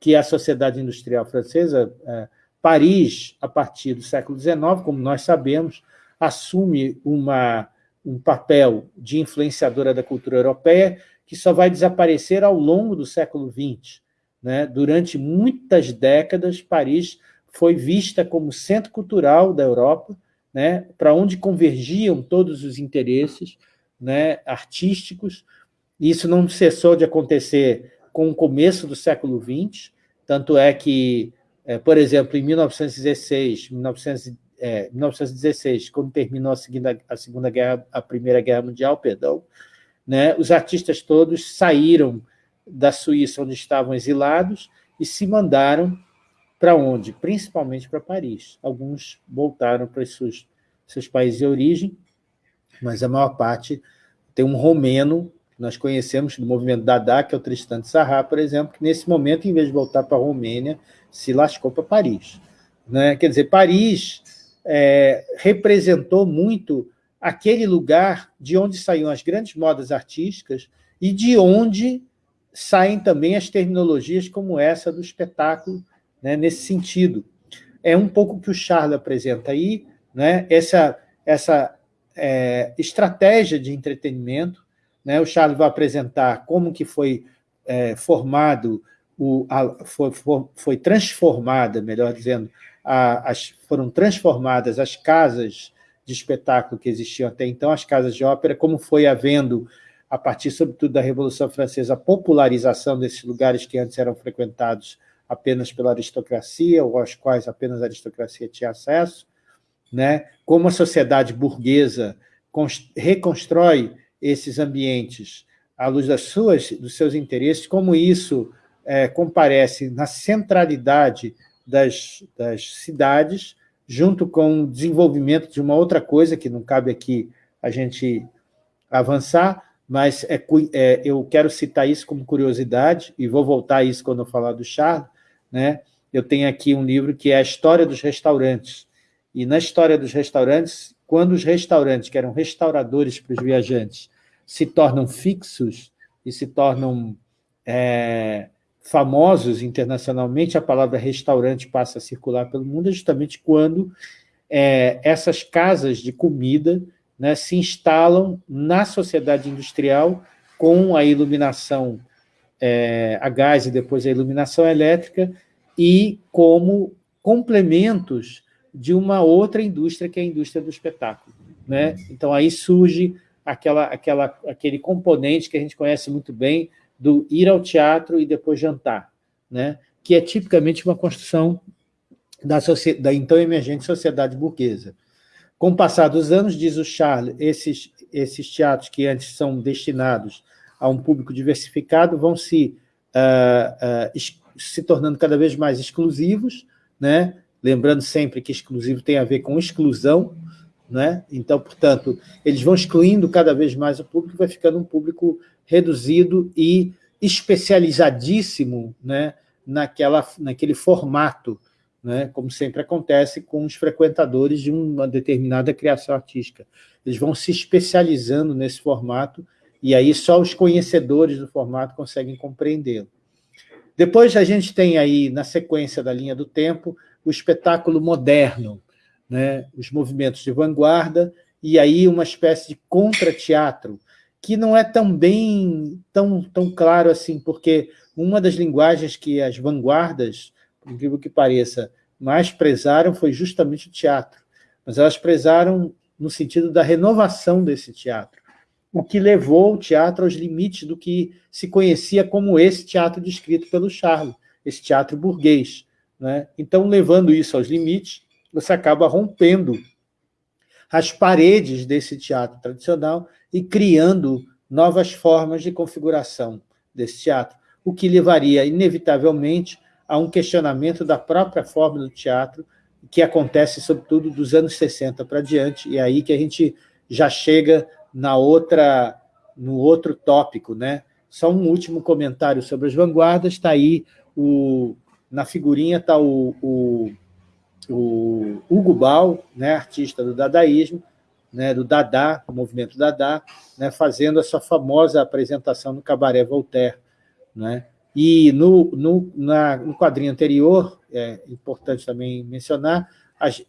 que a sociedade industrial francesa, é, Paris, a partir do século XIX, como nós sabemos, assume uma, um papel de influenciadora da cultura europeia que só vai desaparecer ao longo do século XX. Né? Durante muitas décadas, Paris foi vista como centro cultural da Europa, né? para onde convergiam todos os interesses né? artísticos. Isso não cessou de acontecer com o começo do século XX, tanto é que, é, por exemplo, em 1916, 1900, é, 1916, quando terminou a segunda, a segunda guerra, a primeira guerra mundial, perdão, né, os artistas todos saíram da Suíça, onde estavam exilados, e se mandaram para onde? Principalmente para Paris. Alguns voltaram para seus, seus países de origem, mas a maior parte tem um romeno nós conhecemos do movimento Dada, que é o Tristan de Sarra, por exemplo, que nesse momento, em vez de voltar para a Romênia, se lascou para Paris. Né? Quer dizer, Paris é, representou muito aquele lugar de onde saíam as grandes modas artísticas e de onde saem também as terminologias como essa do espetáculo, né, nesse sentido. É um pouco que o Charles apresenta aí, né, essa, essa é, estratégia de entretenimento né? O Charles vai apresentar como que foi é, formado, o, a, foi, foi, foi, transformada, melhor dizendo, a, as, foram transformadas as casas de espetáculo que existiam até então, as casas de ópera, como foi havendo, a partir, sobretudo, da Revolução Francesa, a popularização desses lugares que antes eram frequentados apenas pela aristocracia, ou aos quais apenas a aristocracia tinha acesso, né? como a sociedade burguesa reconstrói esses ambientes à luz das suas, dos seus interesses, como isso é, comparece na centralidade das, das cidades, junto com o desenvolvimento de uma outra coisa, que não cabe aqui a gente avançar, mas é, é, eu quero citar isso como curiosidade, e vou voltar a isso quando eu falar do Charles, né? eu tenho aqui um livro que é a História dos Restaurantes, e na História dos Restaurantes, quando os restaurantes, que eram restauradores para os viajantes, se tornam fixos e se tornam é, famosos internacionalmente, a palavra restaurante passa a circular pelo mundo, é justamente quando é, essas casas de comida né, se instalam na sociedade industrial com a iluminação é, a gás e depois a iluminação elétrica e como complementos de uma outra indústria, que é a indústria do espetáculo. Né? Então, aí surge aquela, aquela, aquele componente que a gente conhece muito bem do ir ao teatro e depois jantar, né? que é tipicamente uma construção da, da então emergente sociedade burguesa. Com o passar dos anos, diz o Charles, esses, esses teatros que antes são destinados a um público diversificado vão se, uh, uh, se tornando cada vez mais exclusivos, né? Lembrando sempre que exclusivo tem a ver com exclusão, né? então, portanto, eles vão excluindo cada vez mais o público, vai ficando um público reduzido e especializadíssimo né? Naquela, naquele formato, né? como sempre acontece com os frequentadores de uma determinada criação artística. Eles vão se especializando nesse formato e aí só os conhecedores do formato conseguem compreendê-lo. Depois a gente tem aí, na sequência da linha do tempo, o espetáculo moderno, né? os movimentos de vanguarda, e aí uma espécie de contra-teatro, que não é tão bem, tão, tão claro assim, porque uma das linguagens que as vanguardas, por incrível que pareça, mais prezaram foi justamente o teatro, mas elas prezaram no sentido da renovação desse teatro. o que levou o teatro aos limites do que se conhecia como esse teatro descrito pelo Charles, esse teatro burguês. Né? Então, levando isso aos limites, você acaba rompendo as paredes desse teatro tradicional e criando novas formas de configuração desse teatro, o que levaria, inevitavelmente, a um questionamento da própria forma do teatro, que acontece, sobretudo, dos anos 60 para diante, e é aí que a gente já chega na outra, no outro tópico. Né? Só um último comentário sobre as vanguardas, está aí, o, na figurinha está o, o, o Hugo Ball, né, artista do dadaísmo, né, do Dada, o movimento Dada, né, fazendo a sua famosa apresentação no Cabaré Voltaire. Né? E no, no, na, no quadrinho anterior, é importante também mencionar,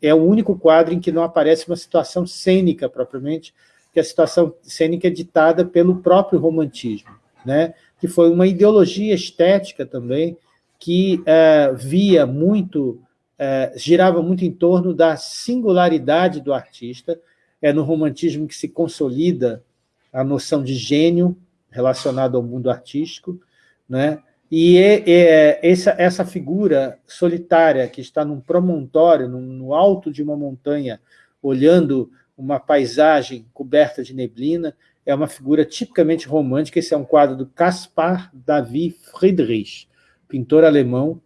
é o único quadro em que não aparece uma situação cênica propriamente, que a situação cênica é ditada pelo próprio romantismo, né? que foi uma ideologia estética também, que é, via muito, é, girava muito em torno da singularidade do artista, é no romantismo que se consolida a noção de gênio relacionado ao mundo artístico, né? E é, é, essa, essa figura solitária que está num promontório, no, no alto de uma montanha, olhando uma paisagem coberta de neblina, é uma figura tipicamente romântica. Esse é um quadro do Caspar David Friedrich, pintor alemão,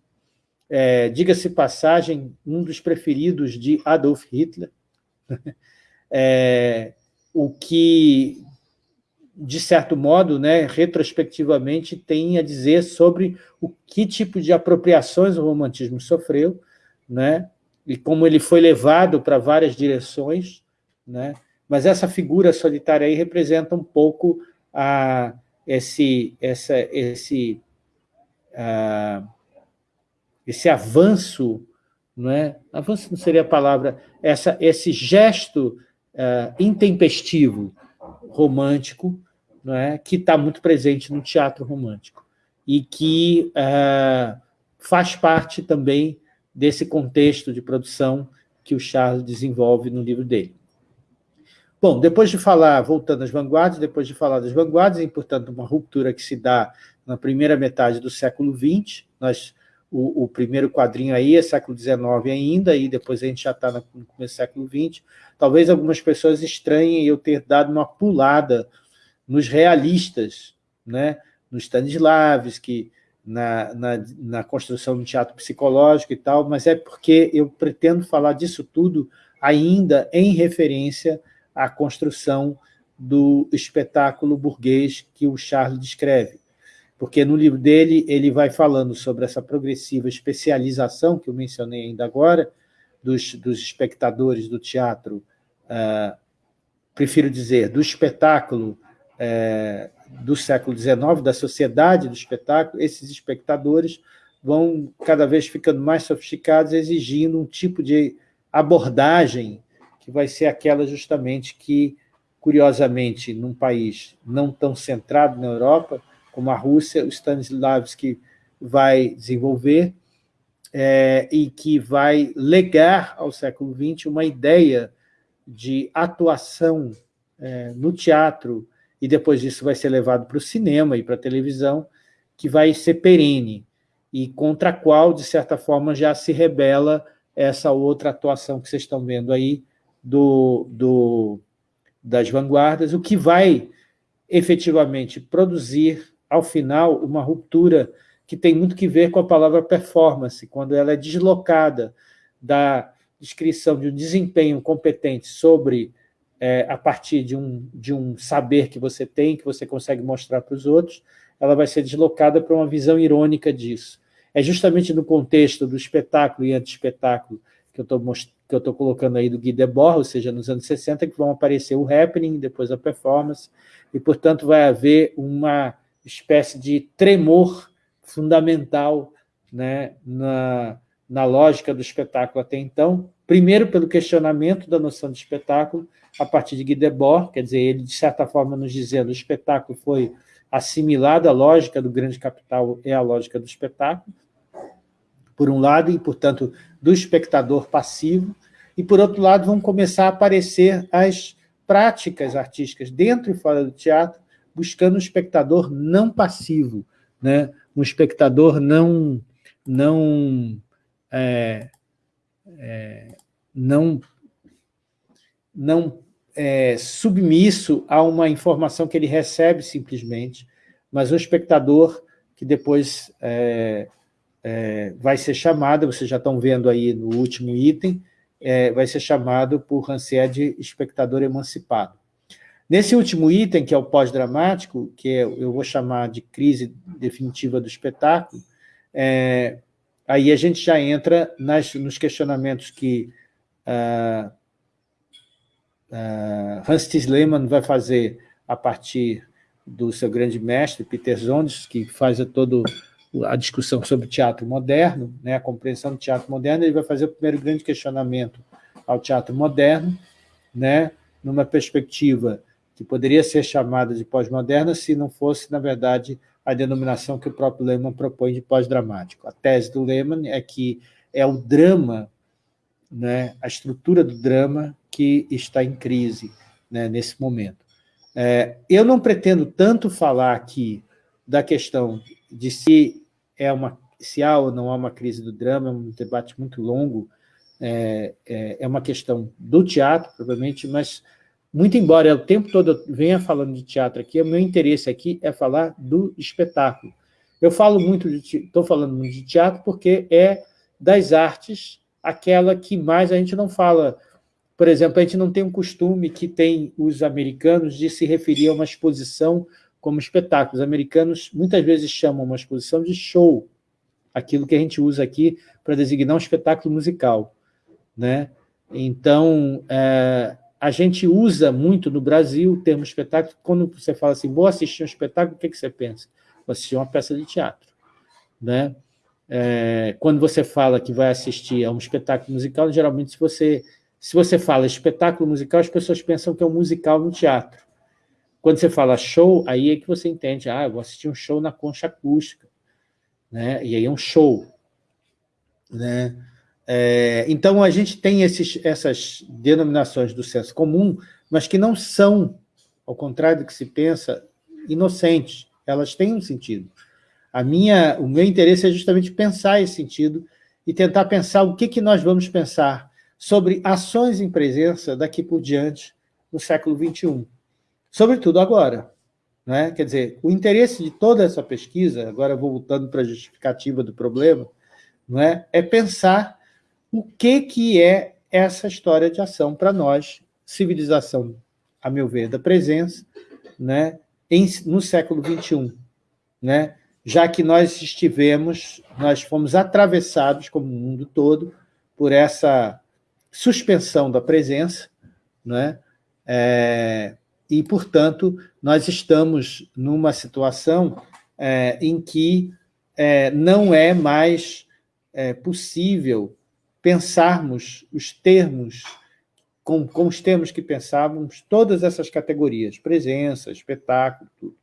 é, diga-se passagem, um dos preferidos de Adolf Hitler, <laughs> é, o que de certo modo, né, retrospectivamente, tem a dizer sobre o que tipo de apropriações o romantismo sofreu, né, e como ele foi levado para várias direções, né, mas essa figura solitária aí representa um pouco a, esse, essa, esse, a, esse avanço, não é? avanço não seria a palavra, essa, esse gesto uh, intempestivo romântico é, que está muito presente no teatro romântico e que é, faz parte também desse contexto de produção que o Charles desenvolve no livro dele. Bom, depois de falar, voltando às vanguardas, depois de falar das vanguardas, e, portanto, uma ruptura que se dá na primeira metade do século XX, nós, o, o primeiro quadrinho aí é século XIX ainda, e depois a gente já está no começo do século XX, talvez algumas pessoas estranhem eu ter dado uma pulada nos realistas, né? no Stanislavski, na, na, na construção do teatro psicológico e tal, mas é porque eu pretendo falar disso tudo ainda em referência à construção do espetáculo burguês que o Charles descreve. Porque no livro dele ele vai falando sobre essa progressiva especialização que eu mencionei ainda agora, dos, dos espectadores do teatro, uh, prefiro dizer, do espetáculo é, do século XIX, da sociedade do espetáculo, esses espectadores vão cada vez ficando mais sofisticados, exigindo um tipo de abordagem que vai ser aquela justamente que, curiosamente, num país não tão centrado na Europa, como a Rússia, o Stanislavski vai desenvolver é, e que vai legar ao século XX uma ideia de atuação é, no teatro e depois disso vai ser levado para o cinema e para a televisão, que vai ser perene, e contra a qual, de certa forma, já se rebela essa outra atuação que vocês estão vendo aí do, do, das vanguardas, o que vai efetivamente produzir, ao final, uma ruptura que tem muito que ver com a palavra performance, quando ela é deslocada da descrição de um desempenho competente sobre é, a partir de um, de um saber que você tem, que você consegue mostrar para os outros, ela vai ser deslocada para uma visão irônica disso. É justamente no contexto do espetáculo e anti-espetáculo que eu estou colocando aí do Guy Debord, ou seja, nos anos 60, que vão aparecer o happening, depois a performance, e, portanto, vai haver uma espécie de tremor fundamental né, na, na lógica do espetáculo até então, primeiro pelo questionamento da noção de espetáculo, a partir de Guy Debord, quer dizer, ele, de certa forma, nos dizendo que o espetáculo foi assimilado à lógica do grande capital, é a lógica do espetáculo, por um lado, e, portanto, do espectador passivo, e, por outro lado, vão começar a aparecer as práticas artísticas dentro e fora do teatro, buscando um espectador não passivo, né? um espectador não, não, é, é, não, não é, submisso a uma informação que ele recebe simplesmente, mas um espectador que depois é, vai ser chamado, vocês já estão vendo aí no último item, é, vai ser chamado por Rancière de espectador emancipado. Nesse último item, que é o pós-dramático, que é, eu vou chamar de crise definitiva do espetáculo, é, aí a gente já entra nas, nos questionamentos que uh, uh, Hans Tis Lehmann vai fazer a partir do seu grande mestre, Peter Zondes, que faz todo a discussão sobre teatro moderno, né, a compreensão do teatro moderno, ele vai fazer o primeiro grande questionamento ao teatro moderno, né, numa perspectiva que poderia ser chamada de pós-moderna se não fosse, na verdade, a denominação que o próprio Lehmann propõe de pós-dramático. A tese do Lehmann é que é o drama, né, a estrutura do drama que está em crise né, nesse momento. É, eu não pretendo tanto falar aqui da questão de se é uma, se há ou não há uma crise do drama, é um debate muito longo, é, é, é uma questão do teatro, provavelmente, mas, muito embora eu o tempo todo eu venha falando de teatro aqui, o meu interesse aqui é falar do espetáculo. Eu falo muito de, estou falando muito de teatro porque é das artes aquela que mais a gente não fala. Por exemplo, a gente não tem um costume que tem os americanos de se referir a uma exposição como espetáculo. Os americanos muitas vezes chamam uma exposição de show, aquilo que a gente usa aqui para designar um espetáculo musical. Né? Então, é, a gente usa muito no Brasil o termo espetáculo, quando você fala assim, vou assistir um espetáculo, o que, que você pensa? Vou assistir uma peça de teatro. Né? É, quando você fala que vai assistir a um espetáculo musical, geralmente, se você, se você fala espetáculo musical, as pessoas pensam que é um musical no teatro. Quando você fala show, aí é que você entende, ah, eu vou assistir um show na concha acústica, né? e aí é um show. Né? É, então, a gente tem esses, essas denominações do senso comum, mas que não são, ao contrário do que se pensa, inocentes. Elas têm um sentido. A minha, o meu interesse é justamente pensar esse sentido e tentar pensar o que, que nós vamos pensar sobre ações em presença daqui por diante no século XXI sobretudo agora. Né? Quer dizer, o interesse de toda essa pesquisa, agora voltando para a justificativa do problema, não é? é pensar o que, que é essa história de ação para nós, civilização, a meu ver, da presença, né? Em, no século XXI. Né? Já que nós estivemos, nós fomos atravessados, como o mundo todo, por essa suspensão da presença, né? É, e, portanto, nós estamos numa situação é, em que é, não é mais é, possível pensarmos os termos, com, com, os termos que pensávamos, todas essas categorias, presença, espetáculo, tudo.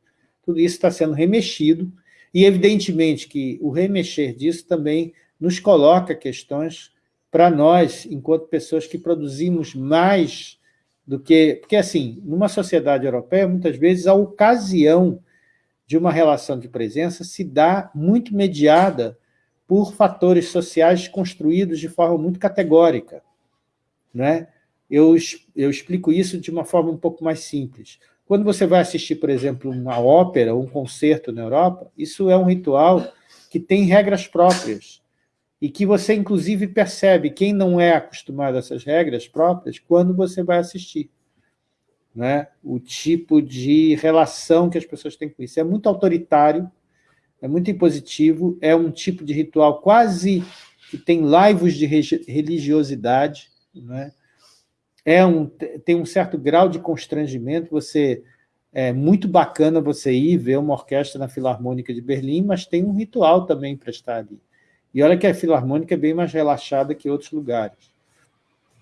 Tudo isso está sendo remexido, e evidentemente que o remexer disso também nos coloca questões para nós, enquanto pessoas que produzimos mais do que... Porque, assim, numa sociedade europeia, muitas vezes, a ocasião de uma relação de presença se dá muito mediada por fatores sociais construídos de forma muito categórica. Né? Eu, eu explico isso de uma forma um pouco mais simples. Quando você vai assistir, por exemplo, uma ópera ou um concerto na Europa, isso é um ritual que tem regras próprias e que você, inclusive, percebe quem não é acostumado a essas regras próprias quando você vai assistir. Né? O tipo de relação que as pessoas têm com isso. É muito autoritário, é muito impositivo, é um tipo de ritual quase que tem laivos de religiosidade, né? é um, tem um certo grau de constrangimento, você é muito bacana você ir ver uma orquestra na Filarmônica de Berlim, mas tem um ritual também para estar ali. E olha que a Filarmônica é bem mais relaxada que outros lugares.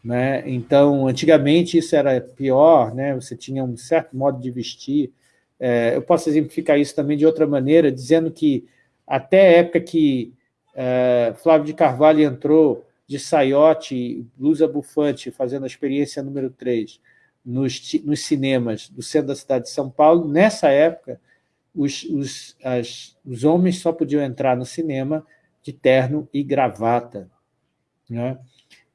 Né? Então, antigamente isso era pior, né? você tinha um certo modo de vestir. É, eu posso exemplificar isso também de outra maneira, dizendo que até a época que é, Flávio de Carvalho entrou de saiote, blusa bufante, fazendo a experiência número 3, nos, nos cinemas do centro da cidade de São Paulo. Nessa época, os, os, as, os homens só podiam entrar no cinema de terno e gravata. Né?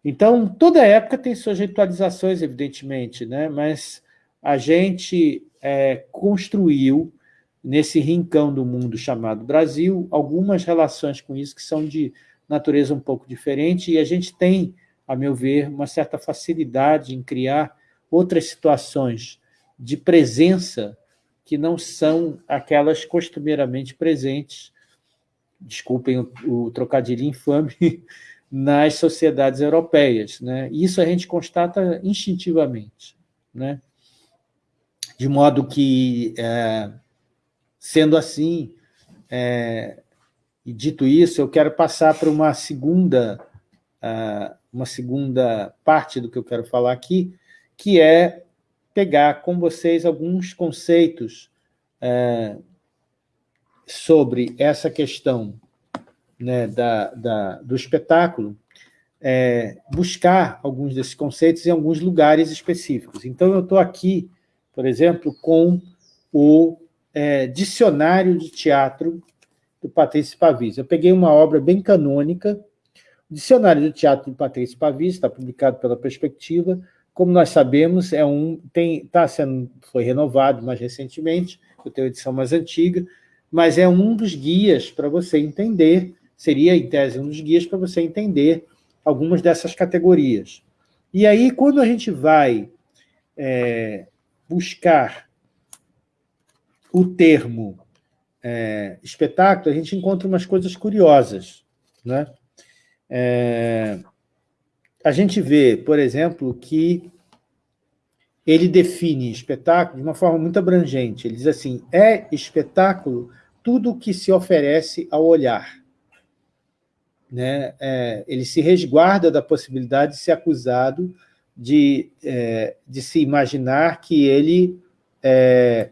Então, toda época tem suas ritualizações, evidentemente, né? mas a gente é, construiu, nesse rincão do mundo chamado Brasil, algumas relações com isso que são de natureza um pouco diferente, e a gente tem, a meu ver, uma certa facilidade em criar outras situações de presença que não são aquelas costumeiramente presentes, desculpem o, o trocadilho infame, <laughs> nas sociedades europeias. Né? Isso a gente constata instintivamente. Né? De modo que, é, sendo assim, é, e dito isso, eu quero passar para uma segunda, uh, uma segunda parte do que eu quero falar aqui, que é pegar com vocês alguns conceitos uh, sobre essa questão né, da, da, do espetáculo, é, buscar alguns desses conceitos em alguns lugares específicos. Então, eu estou aqui, por exemplo, com o é, Dicionário de Teatro do Patrício Pavis. Eu peguei uma obra bem canônica, o Dicionário do Teatro do Patrício Pavis, está publicado pela Perspectiva, como nós sabemos, é um, tem, tá sendo, foi renovado mais recentemente, eu tenho a edição mais antiga, mas é um dos guias para você entender seria, em tese, um dos guias para você entender algumas dessas categorias. E aí, quando a gente vai é, buscar o termo é, espetáculo, a gente encontra umas coisas curiosas. Né? É, a gente vê, por exemplo, que ele define espetáculo de uma forma muito abrangente. Ele diz assim, é espetáculo tudo o que se oferece ao olhar né, é, ele se resguarda da possibilidade de ser acusado de, é, de se imaginar que ele é,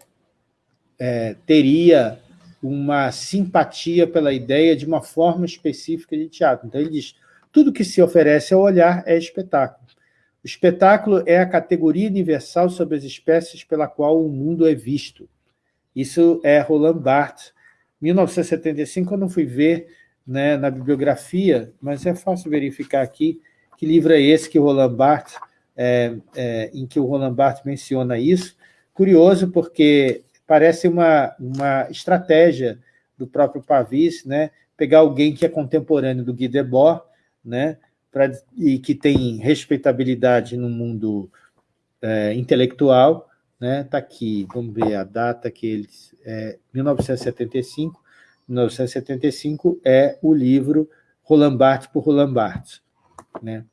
é, teria uma simpatia pela ideia de uma forma específica de teatro. Então, ele diz, tudo que se oferece ao olhar é espetáculo. O espetáculo é a categoria universal sobre as espécies pela qual o mundo é visto. Isso é Roland Barthes. Em 1975, eu não fui ver né, na bibliografia, mas é fácil verificar aqui que livro é esse que Roland Barthes, é, é, em que o Roland Barthes menciona isso. Curioso, porque parece uma, uma estratégia do próprio Pavis, né, pegar alguém que é contemporâneo do Guy Debord, né, e que tem respeitabilidade no mundo é, intelectual, né, está aqui, vamos ver a data que eles, é 1975, 1975, é o livro Roland Barthes por Roland Barthes. Né?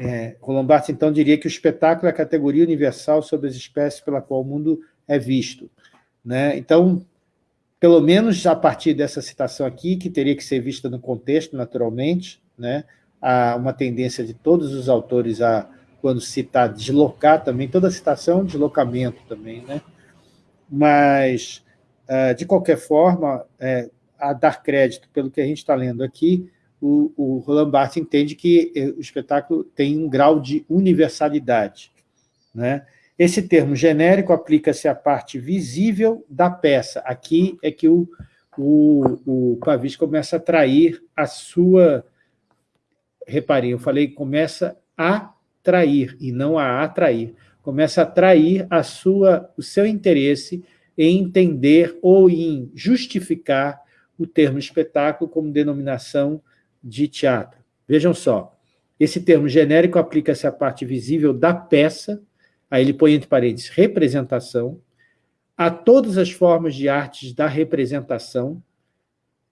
É, Roland Barthes, então, diria que o espetáculo é a categoria universal sobre as espécies pela qual o mundo é visto. Né? Então, pelo menos a partir dessa citação aqui, que teria que ser vista no contexto, naturalmente, né? Há uma tendência de todos os autores a, quando citar, deslocar também, toda citação é um deslocamento também, né? mas, ah, de qualquer forma, é, a dar crédito pelo que a gente está lendo aqui, o, o Roland Barthes entende que eh, o espetáculo tem um grau de universalidade. Né? Esse termo genérico aplica-se à parte visível da peça. Aqui é que o, o, o Pavis começa a atrair a sua... Reparem, eu falei começa a atrair e não a atrair. Começa a atrair a sua, o seu interesse em entender ou em justificar o termo espetáculo como denominação de teatro. Vejam só, esse termo genérico aplica-se à parte visível da peça, aí ele põe entre parênteses representação, a todas as formas de artes da representação,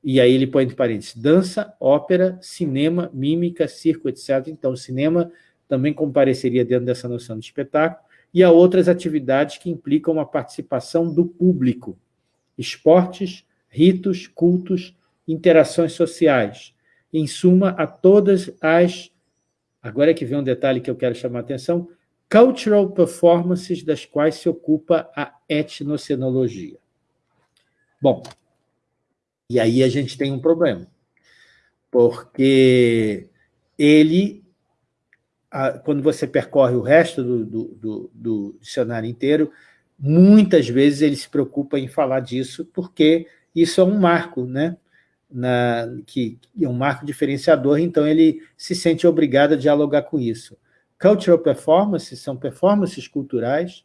e aí ele põe entre parênteses dança, ópera, cinema, mímica, circo, etc. Então, o cinema também compareceria dentro dessa noção de espetáculo, e a outras atividades que implicam uma participação do público, esportes, ritos, cultos, interações sociais. Em suma, a todas as... Agora é que vem um detalhe que eu quero chamar a atenção. Cultural performances das quais se ocupa a etnocenologia. Bom, e aí a gente tem um problema, porque ele quando você percorre o resto do, do, do, do dicionário inteiro, muitas vezes ele se preocupa em falar disso, porque isso é um marco, né? Na, que é um marco diferenciador, então ele se sente obrigado a dialogar com isso. Cultural performances são performances culturais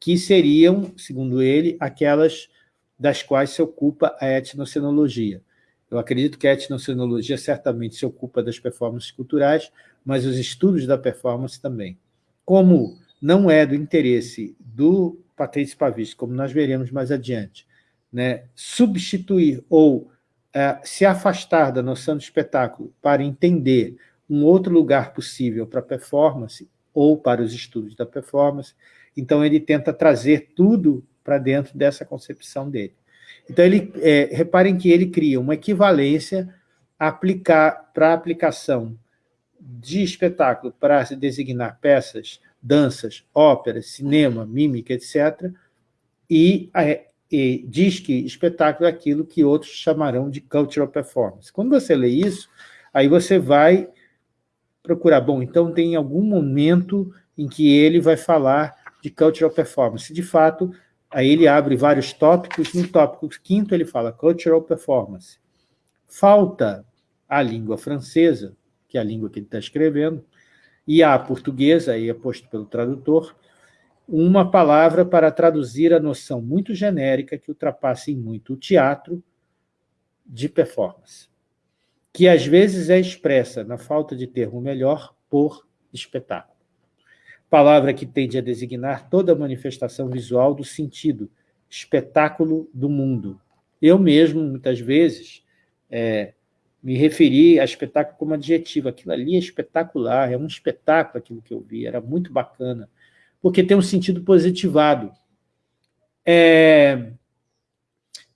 que seriam, segundo ele, aquelas das quais se ocupa a etnocenologia. Eu acredito que a etnocenologia certamente se ocupa das performances culturais, mas os estudos da performance também. Como não é do interesse do Patrício Pavista, como nós veremos mais adiante, né, substituir ou é, se afastar da noção de espetáculo para entender um outro lugar possível para a performance ou para os estudos da performance, então ele tenta trazer tudo para dentro dessa concepção dele. Então, ele, é, reparem que ele cria uma equivalência para a aplicação de espetáculo para se designar peças, danças, óperas, cinema, mímica, etc., e, e diz que espetáculo é aquilo que outros chamarão de cultural performance. Quando você lê isso, aí você vai procurar, bom, então tem algum momento em que ele vai falar de cultural performance. De fato, Aí ele abre vários tópicos, no tópico quinto ele fala cultural performance. Falta a língua francesa, que é a língua que ele está escrevendo, e a portuguesa, aí é posto pelo tradutor, uma palavra para traduzir a noção muito genérica que ultrapassa em muito o teatro de performance, que às vezes é expressa, na falta de termo melhor, por espetáculo palavra que tende a designar toda manifestação visual do sentido, espetáculo do mundo. Eu mesmo, muitas vezes, é, me referi a espetáculo como adjetivo. Aquilo ali é espetacular, é um espetáculo aquilo que eu vi, era muito bacana, porque tem um sentido positivado. É,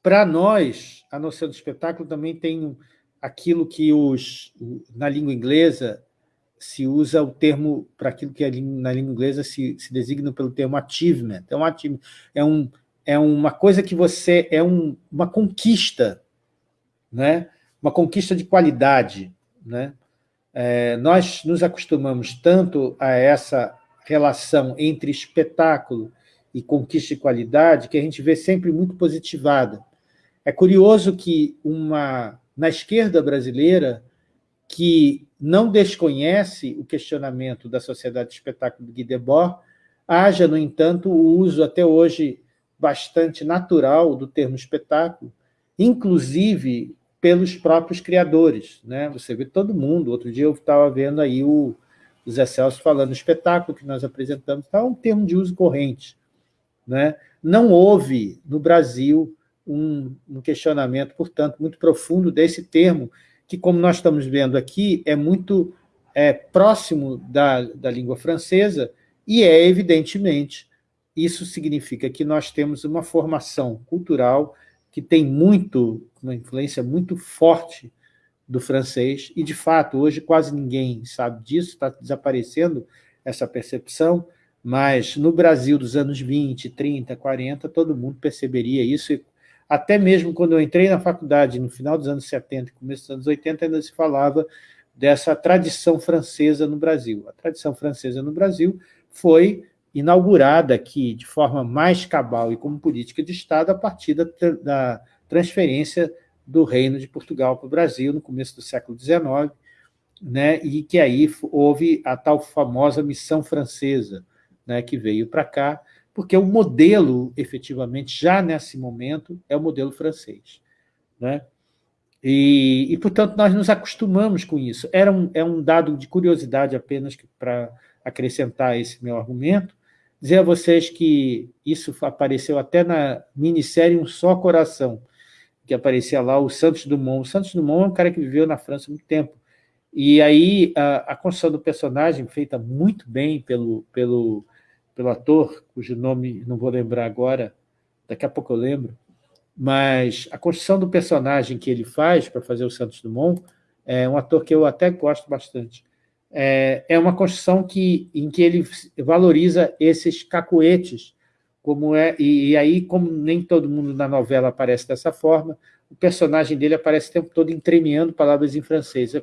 Para nós, a noção de espetáculo também tem aquilo que os, na língua inglesa se usa o termo, para aquilo que na língua inglesa se, se designa pelo termo achievement. É, um achievement, é, um, é uma coisa que você... é um, uma conquista, né? uma conquista de qualidade. Né? É, nós nos acostumamos tanto a essa relação entre espetáculo e conquista de qualidade que a gente vê sempre muito positivada. É curioso que uma, na esquerda brasileira, que não desconhece o questionamento da sociedade de espetáculo de Guy Debord, haja, no entanto, o uso até hoje bastante natural do termo espetáculo, inclusive pelos próprios criadores. Né? Você vê todo mundo, outro dia eu estava vendo aí o, Zé Celso falando espetáculo que nós apresentamos, é um termo de uso corrente. Né? Não houve, no Brasil, um, um questionamento, portanto, muito profundo desse termo, que, como nós estamos vendo aqui, é muito é, próximo da, da língua francesa e é, evidentemente, isso significa que nós temos uma formação cultural que tem muito, uma influência muito forte do francês, e, de fato, hoje quase ninguém sabe disso, está desaparecendo essa percepção, mas no Brasil dos anos 20, 30, 40, todo mundo perceberia isso, e até mesmo quando eu entrei na faculdade, no final dos anos 70 e começo dos anos 80, ainda se falava dessa tradição francesa no Brasil. A tradição francesa no Brasil foi inaugurada aqui de forma mais cabal e como política de Estado a partir da, da transferência do Reino de Portugal para o Brasil no começo do século XIX, né, e que aí houve a tal famosa missão francesa, né, que veio para cá, porque o modelo, efetivamente, já nesse momento, é o modelo francês. Né? E, e, portanto, nós nos acostumamos com isso. Era um, é um dado de curiosidade apenas para acrescentar esse meu argumento, dizer a vocês que isso apareceu até na minissérie Um Só Coração, que aparecia lá o Santos Dumont. O Santos Dumont é um cara que viveu na França muito tempo. E aí a, a construção do personagem, feita muito bem pelo, pelo pelo ator, cujo nome não vou lembrar agora, daqui a pouco eu lembro, mas a construção do personagem que ele faz para fazer o Santos Dumont é um ator que eu até gosto bastante. É, é uma construção que, em que ele valoriza esses cacuetes, como é, e, e, aí, como nem todo mundo na novela aparece dessa forma, o personagem dele aparece o tempo todo entremeando palavras em francês.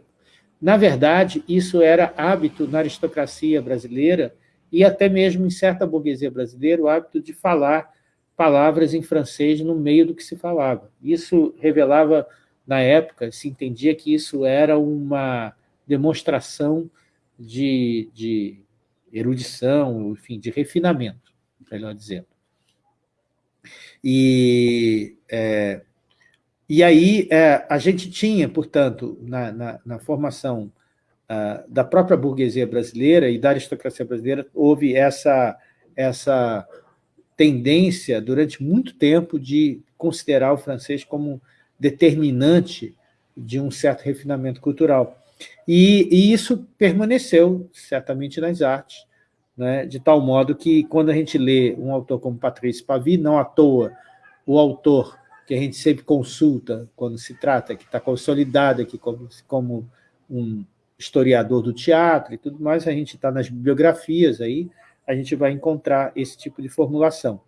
Na verdade, isso era hábito na aristocracia brasileira e até mesmo em certa burguesia brasileira, o hábito de falar palavras em francês no meio do que se falava. Isso revelava, na época, se entendia que isso era uma demonstração de, de erudição, enfim, de refinamento, melhor dizendo. E, é, e aí é, a gente tinha, portanto, na, na, na formação uh, da própria burguesia brasileira e da aristocracia brasileira, houve essa, essa tendência, durante muito tempo, de considerar o francês como determinante de um certo refinamento cultural. E, e isso permaneceu, certamente, nas artes, né, de tal modo que, quando a gente lê um autor como Patrice Pavie, não à toa o autor que a gente sempre consulta quando se trata, que está consolidado aqui como, como um historiador do teatro e tudo mais, a gente está nas bibliografias aí, a gente vai encontrar esse tipo de formulação.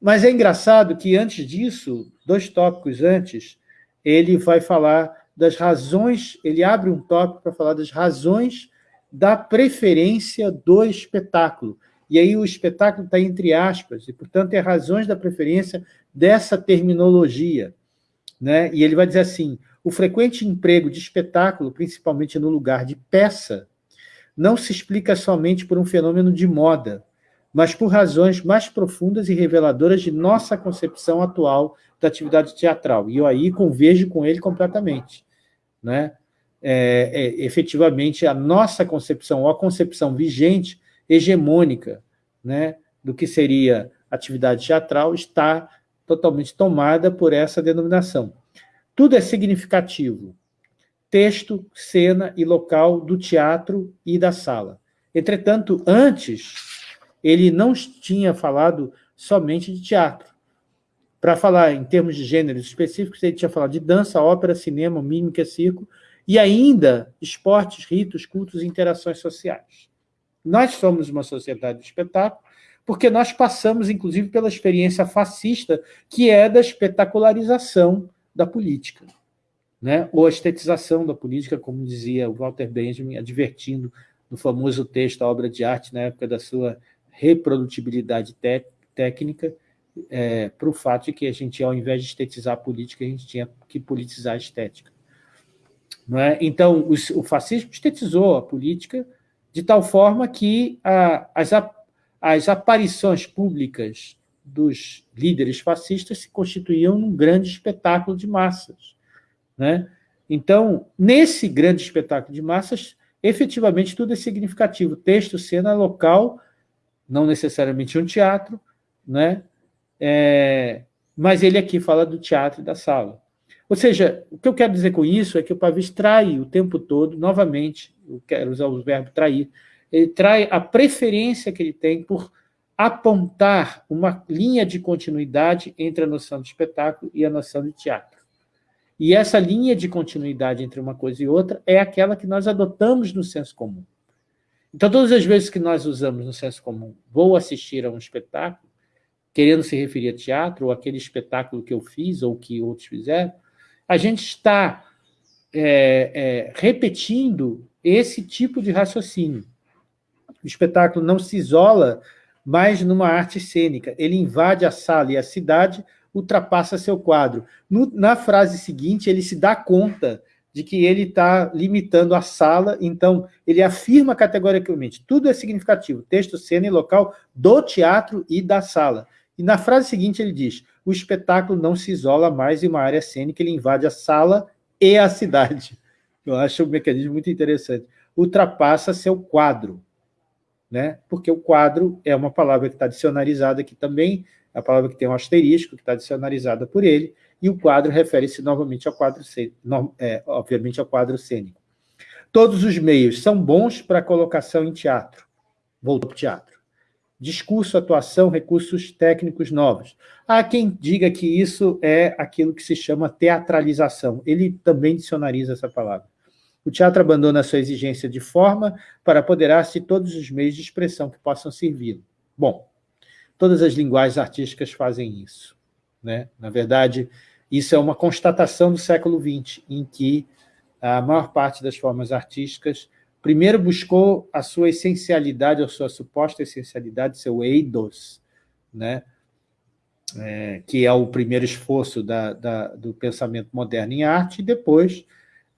Mas é engraçado que, antes disso, dois tópicos antes, ele vai falar das razões, ele abre um tópico para falar das razões da preferência do espetáculo. E aí o espetáculo está entre aspas, e, portanto, é razões da preferência dessa terminologia. Né? E ele vai dizer assim, o frequente emprego de espetáculo, principalmente no lugar de peça, não se explica somente por um fenômeno de moda, mas por razões mais profundas e reveladoras de nossa concepção atual da atividade teatral. E eu aí convejo com ele completamente né? É, é, efetivamente a nossa concepção, ou a concepção vigente, hegemônica, né, do que seria atividade teatral, está totalmente tomada por essa denominação. Tudo é significativo. Texto, cena e local do teatro e da sala. Entretanto, antes, ele não tinha falado somente de teatro. Para falar em termos de gêneros específicos, ele tinha falado de dança, ópera, cinema, mímica, circo, e ainda esportes, ritos, cultos e interações sociais. Nós somos uma sociedade de espetáculo, porque nós passamos, inclusive, pela experiência fascista, que é da espetacularização da política, né? ou a estetização da política, como dizia o Walter Benjamin, advertindo no famoso texto, a obra de arte, na época da sua reprodutibilidade técnica, é, para o fato de que a gente, ao invés de estetizar a política, a gente tinha que politizar a estética. Não é? Então, o fascismo estetizou a política de tal forma que a, as, as aparições públicas dos líderes fascistas se constituíam num grande espetáculo de massas. Né? Então, nesse grande espetáculo de massas, efetivamente tudo é significativo. Texto, cena, local, não necessariamente um teatro, né? É, mas ele aqui fala do teatro e da sala. Ou seja, o que eu quero dizer com isso é que o Pavês trai o tempo todo, novamente, eu quero usar o verbo trair, ele trai a preferência que ele tem por apontar uma linha de continuidade entre a noção de espetáculo e a noção de teatro. E essa linha de continuidade entre uma coisa e outra é aquela que nós adotamos no senso comum. Então, todas as vezes que nós usamos no senso comum, vou assistir a um espetáculo, querendo se referir a teatro, ou aquele espetáculo que eu fiz, ou que outros fizeram, a gente está é, é, repetindo esse tipo de raciocínio. O espetáculo não se isola mais numa arte cênica, ele invade a sala e a cidade ultrapassa seu quadro. No, na frase seguinte, ele se dá conta de que ele está limitando a sala, então ele afirma categoricamente, tudo é significativo, texto, cena e local do teatro e da sala. E na frase seguinte ele diz, o espetáculo não se isola mais em uma área cênica, ele invade a sala e a cidade. Eu acho um mecanismo muito interessante. Ultrapassa seu quadro, né? porque o quadro é uma palavra que está dicionarizada aqui também, é a palavra que tem um asterisco, que está dicionarizada por ele, e o quadro refere-se novamente ao quadro, é, obviamente ao quadro cênico. Todos os meios são bons para colocação em teatro. Voltou para o teatro discurso, atuação, recursos técnicos novos. Há quem diga que isso é aquilo que se chama teatralização. Ele também dicionariza essa palavra. O teatro abandona a sua exigência de forma para apoderar-se de todos os meios de expressão que possam servir. Bom, todas as linguagens artísticas fazem isso. Né? Na verdade, isso é uma constatação do século XX, em que a maior parte das formas artísticas, primeiro buscou a sua essencialidade, a sua suposta essencialidade, seu eidos, né? É, que é o primeiro esforço da, da, do pensamento moderno em arte, e depois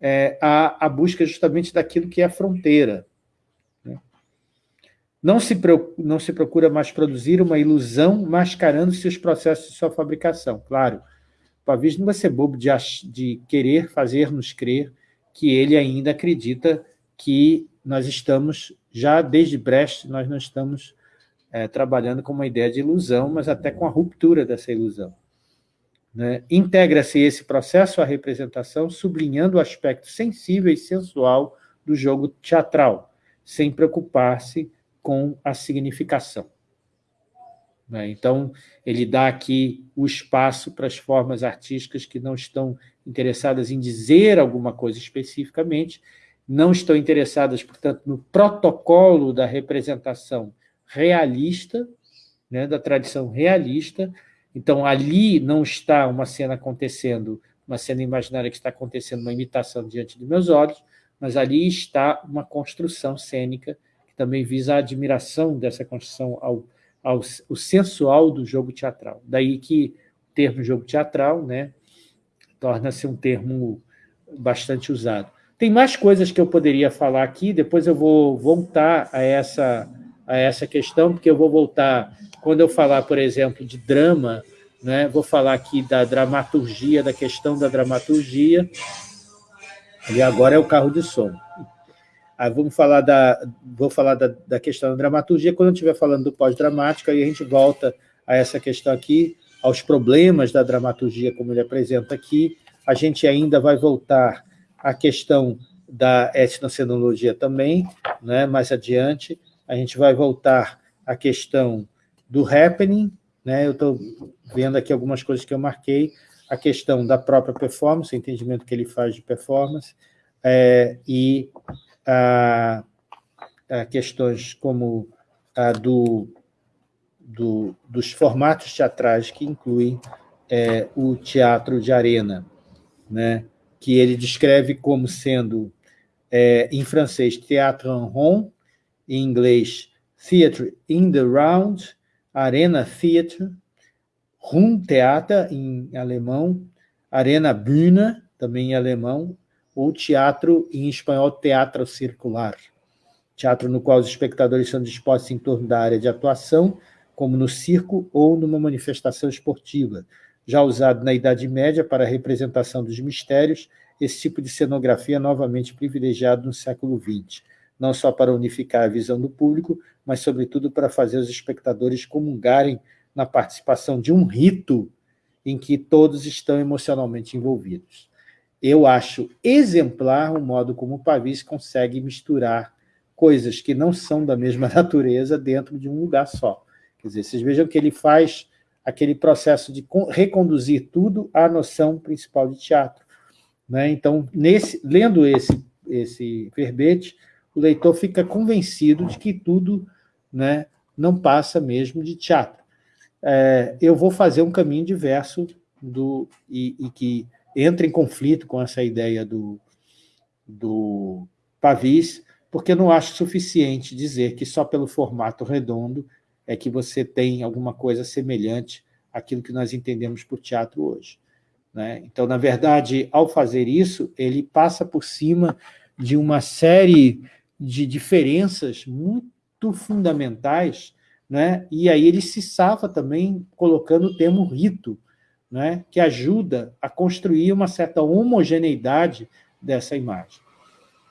é, a, a busca justamente daquilo que é fronteira. Né? Não, se, não se procura mais produzir uma ilusão mascarando-se os processos de sua fabricação. Claro, Pavlis não vai ser bobo de, de querer fazer-nos crer que ele ainda acredita que nós estamos, já desde Brecht, nós não estamos é, trabalhando com uma ideia de ilusão, mas até com a ruptura dessa ilusão. Né? Integra-se esse processo à representação, sublinhando o aspecto sensível e sensual do jogo teatral, sem preocupar-se com a significação. Né? Então, ele dá aqui o espaço para as formas artísticas que não estão interessadas em dizer alguma coisa especificamente, não estão interessadas, portanto, no protocolo da representação realista, né, da tradição realista, então, ali não está uma cena acontecendo, uma cena imaginária que está acontecendo, uma imitação diante dos meus olhos, mas ali está uma construção cênica que também visa a admiração dessa construção ao, ao o sensual do jogo teatral. Daí que o termo jogo teatral né, torna-se um termo bastante usado. Tem mais coisas que eu poderia falar aqui, depois eu vou voltar a essa, a essa questão, porque eu vou voltar quando eu falar, por exemplo, de drama, né, vou falar aqui da dramaturgia, da questão da dramaturgia, e agora é o carro de som. Aí vamos falar da, vou falar da, da questão da dramaturgia, quando eu estiver falando do pós-dramático, aí a gente volta a essa questão aqui, aos problemas da dramaturgia, como ele apresenta aqui, a gente ainda vai voltar à questão da etnocenologia também, né, mais adiante, a gente vai voltar à questão do happening, né? eu estou vendo aqui algumas coisas que eu marquei, a questão da própria performance, o entendimento que ele faz de performance, é, e a, a questões como a do, do, dos formatos teatrais que incluem é, o teatro de arena, né? que ele descreve como sendo, é, em francês, théâtre en rond, em inglês, theatre in the round, Arena Theater, Theater em alemão, Arena Bühne, também em alemão, ou teatro, em espanhol, teatro circular. Teatro no qual os espectadores são dispostos em torno da área de atuação, como no circo ou numa manifestação esportiva. Já usado na Idade Média para a representação dos mistérios, esse tipo de cenografia é novamente privilegiado no século XX não só para unificar a visão do público, mas, sobretudo, para fazer os espectadores comungarem na participação de um rito em que todos estão emocionalmente envolvidos. Eu acho exemplar o modo como o Pavis consegue misturar coisas que não são da mesma <laughs> natureza dentro de um lugar só. Quer dizer, vocês vejam que ele faz aquele processo de reconduzir tudo à noção principal de teatro. Né? Então, nesse, lendo esse, esse verbete, o leitor fica convencido de que tudo né, não passa mesmo de teatro. É, eu vou fazer um caminho diverso do, e, e, que entra em conflito com essa ideia do, do Pavis, porque eu não acho suficiente dizer que só pelo formato redondo é que você tem alguma coisa semelhante àquilo que nós entendemos por teatro hoje. Né? Então, na verdade, ao fazer isso, ele passa por cima de uma série de diferenças muito fundamentais, né? e aí ele se safa também colocando o termo rito, né? que ajuda a construir uma certa homogeneidade dessa imagem.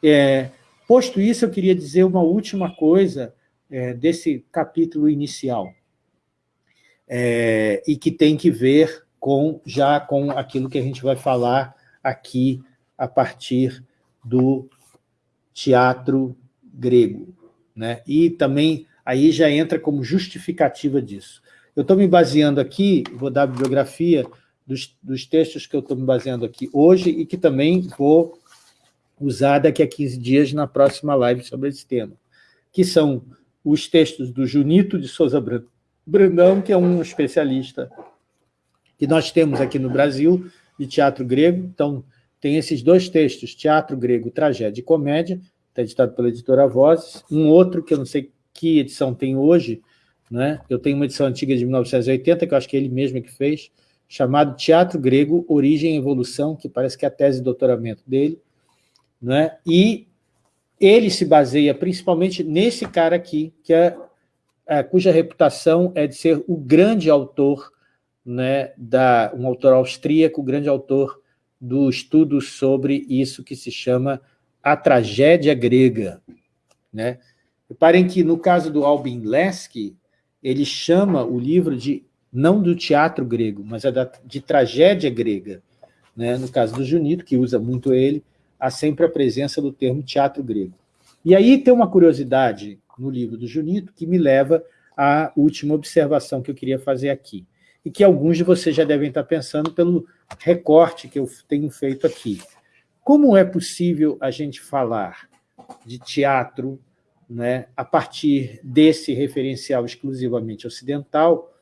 É, posto isso, eu queria dizer uma última coisa é, desse capítulo inicial, é, e que tem que ver com já com aquilo que a gente vai falar aqui a partir do teatro grego. Né? E também aí já entra como justificativa disso. Eu estou me baseando aqui, vou dar a bibliografia dos, dos textos que eu estou me baseando aqui hoje e que também vou usar daqui a 15 dias na próxima live sobre esse tema, que são os textos do Junito de Souza Brandão, que é um especialista que nós temos aqui no Brasil de teatro grego, então tem esses dois textos, Teatro Grego, Tragédia e Comédia, está editado pela editora Vozes, um outro que eu não sei que edição tem hoje, né? eu tenho uma edição antiga de 1980, que eu acho que é ele mesmo que fez, chamado Teatro Grego, Origem e Evolução, que parece que é a tese de doutoramento dele, né? e ele se baseia principalmente nesse cara aqui, que é, é, cuja reputação é de ser o grande autor, né, da, um autor austríaco, o grande autor do estudo sobre isso que se chama a tragédia grega. Né? Reparem que, no caso do Albin Lesky, ele chama o livro de, não do teatro grego, mas é da, de tragédia grega. Né? No caso do Junito, que usa muito ele, há sempre a presença do termo teatro grego. E aí tem uma curiosidade no livro do Junito que me leva à última observação que eu queria fazer aqui, e que alguns de vocês já devem estar pensando pelo recorte que eu tenho feito aqui. Como é possível a gente falar de teatro né, a partir desse referencial exclusivamente ocidental,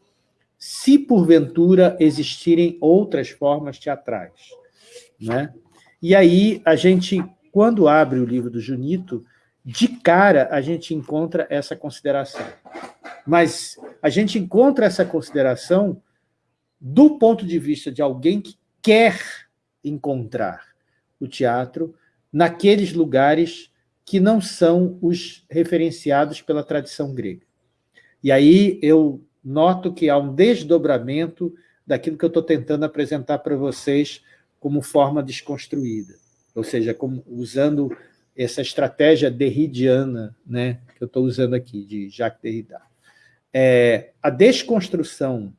se porventura existirem outras formas teatrais? Né? E aí, a gente, quando abre o livro do Junito, de cara a gente encontra essa consideração. Mas a gente encontra essa consideração do ponto de vista de alguém que quer encontrar o teatro naqueles lugares que não são os referenciados pela tradição grega. E aí eu noto que há um desdobramento daquilo que eu estou tentando apresentar para vocês como forma desconstruída, ou seja, como, usando essa estratégia derridiana né, que eu estou usando aqui, de Jacques Derrida. É, a desconstrução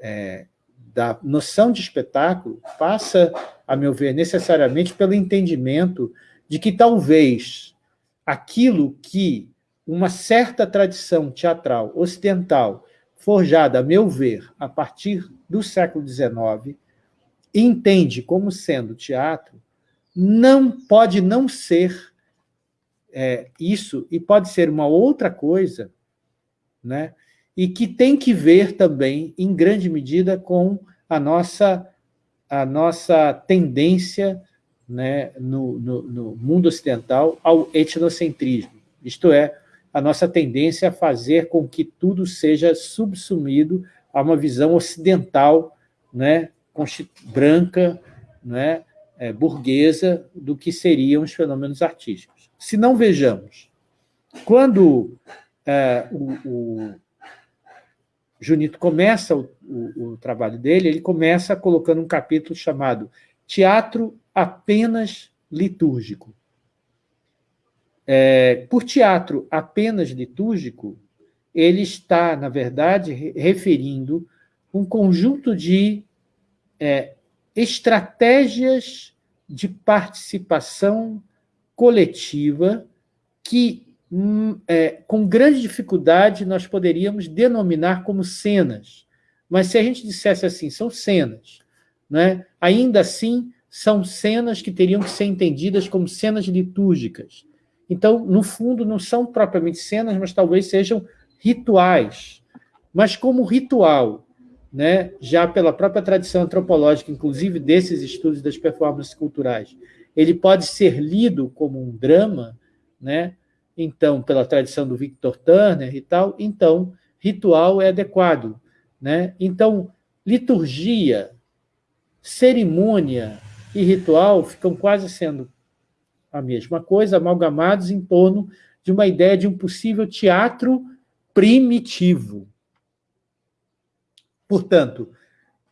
é, da noção de espetáculo passa, a meu ver, necessariamente pelo entendimento de que talvez aquilo que uma certa tradição teatral ocidental, forjada, a meu ver, a partir do século XIX, entende como sendo teatro, não pode não ser é, isso, e pode ser uma outra coisa, né? E que tem que ver também, em grande medida, com a nossa, a nossa tendência né, no, no, no mundo ocidental ao etnocentrismo, isto é, a nossa tendência a fazer com que tudo seja subsumido a uma visão ocidental né, branca, né, é, burguesa, do que seriam os fenômenos artísticos. Se não vejamos, quando é, o, o, Junito começa o, o, o trabalho dele, ele começa colocando um capítulo chamado Teatro apenas litúrgico. É, por teatro apenas litúrgico, ele está, na verdade, referindo um conjunto de é, estratégias de participação coletiva que, é, com grande dificuldade, nós poderíamos denominar como cenas. Mas se a gente dissesse assim, são cenas, né? ainda assim são cenas que teriam que ser entendidas como cenas litúrgicas. Então, no fundo, não são propriamente cenas, mas talvez sejam rituais. Mas como ritual né, já pela própria tradição antropológica, inclusive desses estudos das performances culturais, ele pode ser lido como um drama, né? Então, pela tradição do Victor Turner e tal, então, ritual é adequado. Né? Então, liturgia, cerimônia e ritual ficam quase sendo a mesma coisa, amalgamados em torno de uma ideia de um possível teatro primitivo, Portanto,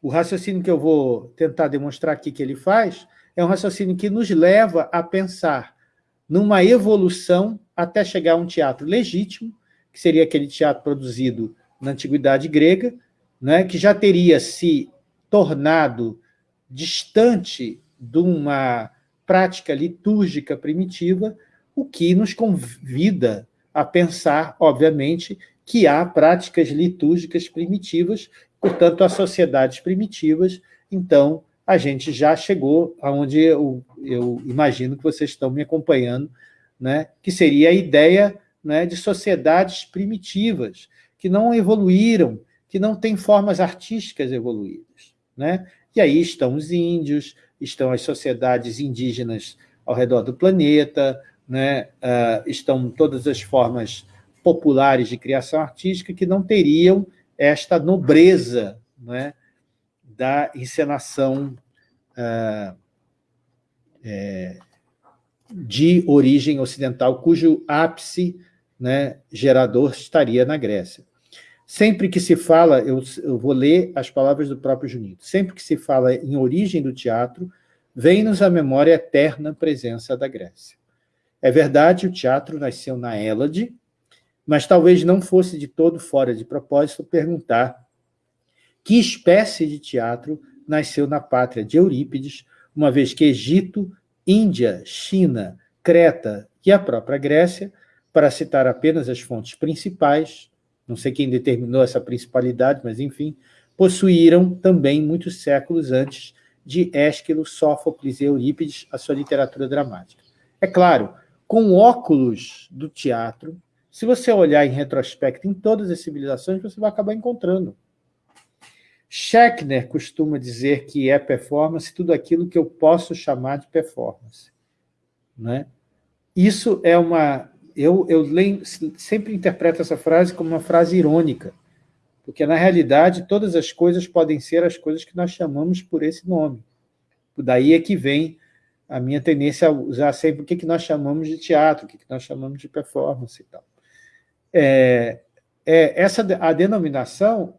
o raciocínio que eu vou tentar demonstrar aqui que ele faz é um raciocínio que nos leva a pensar numa evolução até chegar a um teatro legítimo, que seria aquele teatro produzido na Antiguidade Grega, né, que já teria se tornado distante de uma prática litúrgica primitiva, o que nos convida a pensar, obviamente, que há práticas litúrgicas primitivas Portanto, as sociedades primitivas, então, a gente já chegou aonde eu, eu imagino que vocês estão me acompanhando, né, que seria a ideia né, de sociedades primitivas, que não evoluíram, que não têm formas artísticas evoluídas. Né? E aí estão os índios, estão as sociedades indígenas ao redor do planeta, né? Uh, estão todas as formas populares de criação artística que não teriam esta nobreza né, da encenação uh, é, de origem ocidental, cujo ápice né, gerador estaria na Grécia. Sempre que se fala, eu, eu, vou ler as palavras do próprio Junito, sempre que se fala em origem do teatro, vem-nos à memória a eterna presença da Grécia. É verdade, o teatro nasceu na Hélade, mas talvez não fosse de todo fora de propósito perguntar que espécie de teatro nasceu na pátria de Eurípides, uma vez que Egito, Índia, China, Creta e a própria Grécia, para citar apenas as fontes principais, não sei quem determinou essa principalidade, mas enfim, possuíram também muitos séculos antes de Ésquilo, Sófocles e Eurípides a sua literatura dramática. É claro, com óculos do teatro, se você olhar em retrospecto em todas as civilizações, você vai acabar encontrando. Schechner costuma dizer que é performance tudo aquilo que eu posso chamar de performance. Né? Isso é uma... Eu, eu leio, sempre interpreto essa frase como uma frase irônica, porque, na realidade, todas as coisas podem ser as coisas que nós chamamos por esse nome. Daí é que vem a minha tendência a usar sempre o que nós chamamos de teatro, o que nós chamamos de performance e tal é, é, essa, a denominação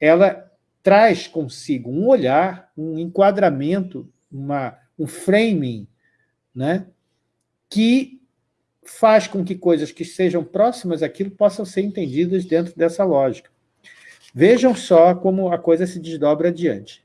ela traz consigo um olhar, um enquadramento, uma, um framing, né, que faz com que coisas que sejam próximas àquilo possam ser entendidas dentro dessa lógica. Vejam só como a coisa se desdobra adiante.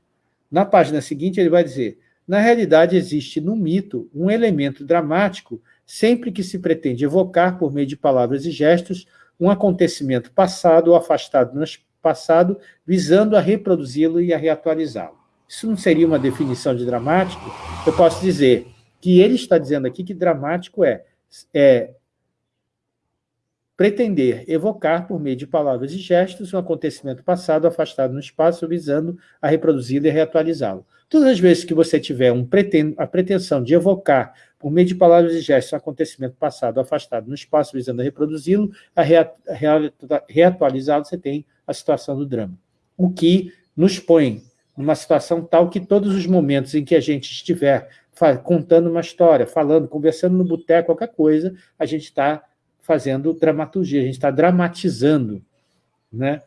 Na página seguinte, ele vai dizer, na realidade existe no mito um elemento dramático sempre que se pretende evocar, por meio de palavras e gestos, um acontecimento passado ou afastado no passado, visando a reproduzi-lo e a reatualizá-lo. Isso não seria uma definição de dramático? Eu posso dizer que ele está dizendo aqui que dramático é, é pretender evocar, por meio de palavras e gestos, um acontecimento passado afastado no espaço, visando a reproduzi-lo e reatualizá-lo. Todas as vezes que você tiver um preten a pretensão de evocar, por meio de palavras e gestos, um acontecimento passado afastado no espaço, visando a reproduzi-lo, a reatualizá-lo, você tem a situação do drama. O que nos põe numa situação tal que todos os momentos em que a gente estiver contando uma história, falando, conversando no boteco, qualquer coisa, a gente está fazendo dramaturgia, a gente está dramatizando. Né?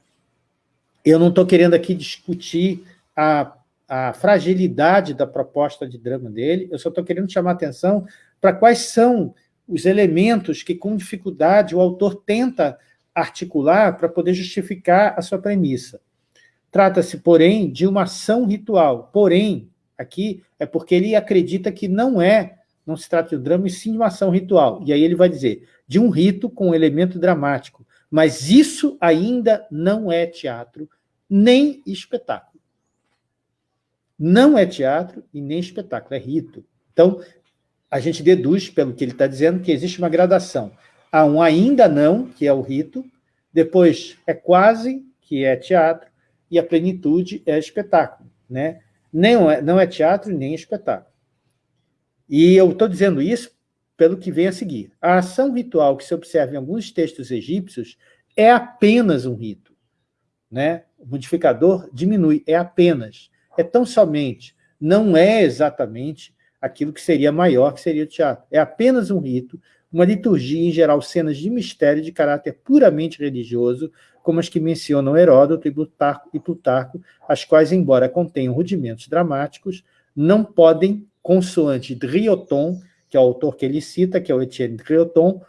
Eu não estou querendo aqui discutir a a fragilidade da proposta de drama dele, eu só estou querendo chamar atenção para quais são os elementos que, com dificuldade, o autor tenta articular para poder justificar a sua premissa. Trata-se, porém, de uma ação ritual. Porém, aqui é porque ele acredita que não é, não se trata de um drama, e sim de uma ação ritual. E aí ele vai dizer, de um rito com um elemento dramático. Mas isso ainda não é teatro, nem espetáculo. Não é teatro e nem espetáculo, é rito. Então, a gente deduz, pelo que ele está dizendo, que existe uma gradação. Há um ainda não, que é o rito, depois é quase, que é teatro, e a plenitude é espetáculo. Né? Não, é, não é teatro nem espetáculo. E eu estou dizendo isso pelo que vem a seguir. A ação ritual que se observa em alguns textos egípcios é apenas um rito. Né? O modificador diminui, é apenas é tão somente, não é exatamente aquilo que seria maior, que seria o teatro. É apenas um rito, uma liturgia, em geral, cenas de mistério de caráter puramente religioso, como as que mencionam Heródoto e Plutarco, as quais, embora contenham rudimentos dramáticos, não podem, consoante Drioton, que é o autor que ele cita, que é o Etienne Drioton,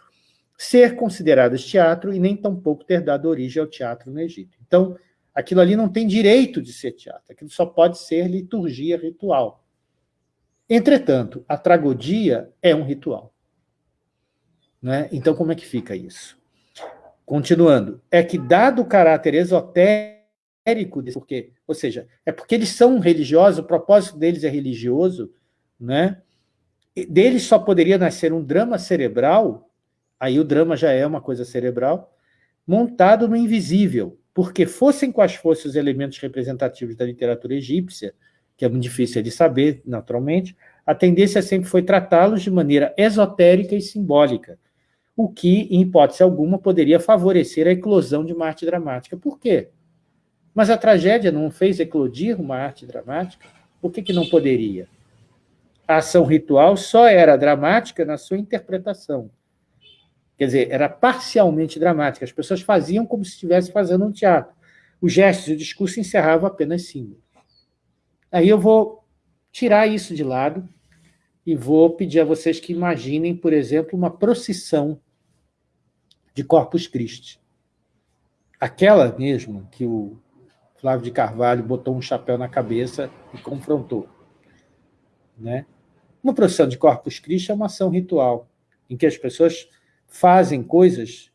ser consideradas teatro e nem tampouco ter dado origem ao teatro no Egito. Então, aquilo ali não tem direito de ser teatro, aquilo só pode ser liturgia ritual. Entretanto, a tragodia é um ritual. Né? Então, como é que fica isso? Continuando, é que dado o caráter esotérico, porque, ou seja, é porque eles são religiosos, o propósito deles é religioso, né? deles só poderia nascer um drama cerebral, aí o drama já é uma coisa cerebral, montado no invisível, porque fossem quais fossem os elementos representativos da literatura egípcia, que é muito difícil de saber, naturalmente, a tendência sempre foi tratá-los de maneira esotérica e simbólica, o que, em hipótese alguma, poderia favorecer a eclosão de uma arte dramática. Por quê? Mas a tragédia não fez eclodir uma arte dramática? Por que, que não poderia? A ação ritual só era dramática na sua interpretação. Quer dizer, era parcialmente dramática. As pessoas faziam como se estivesse fazendo um teatro. Os gestos e o discurso encerravam apenas símbolos. Aí eu vou tirar isso de lado e vou pedir a vocês que imaginem, por exemplo, uma procissão de Corpus Christi. Aquela mesmo que o Flávio de Carvalho botou um chapéu na cabeça e confrontou. Né? Uma procissão de Corpus Christi é uma ação ritual, em que as pessoas fazem coisas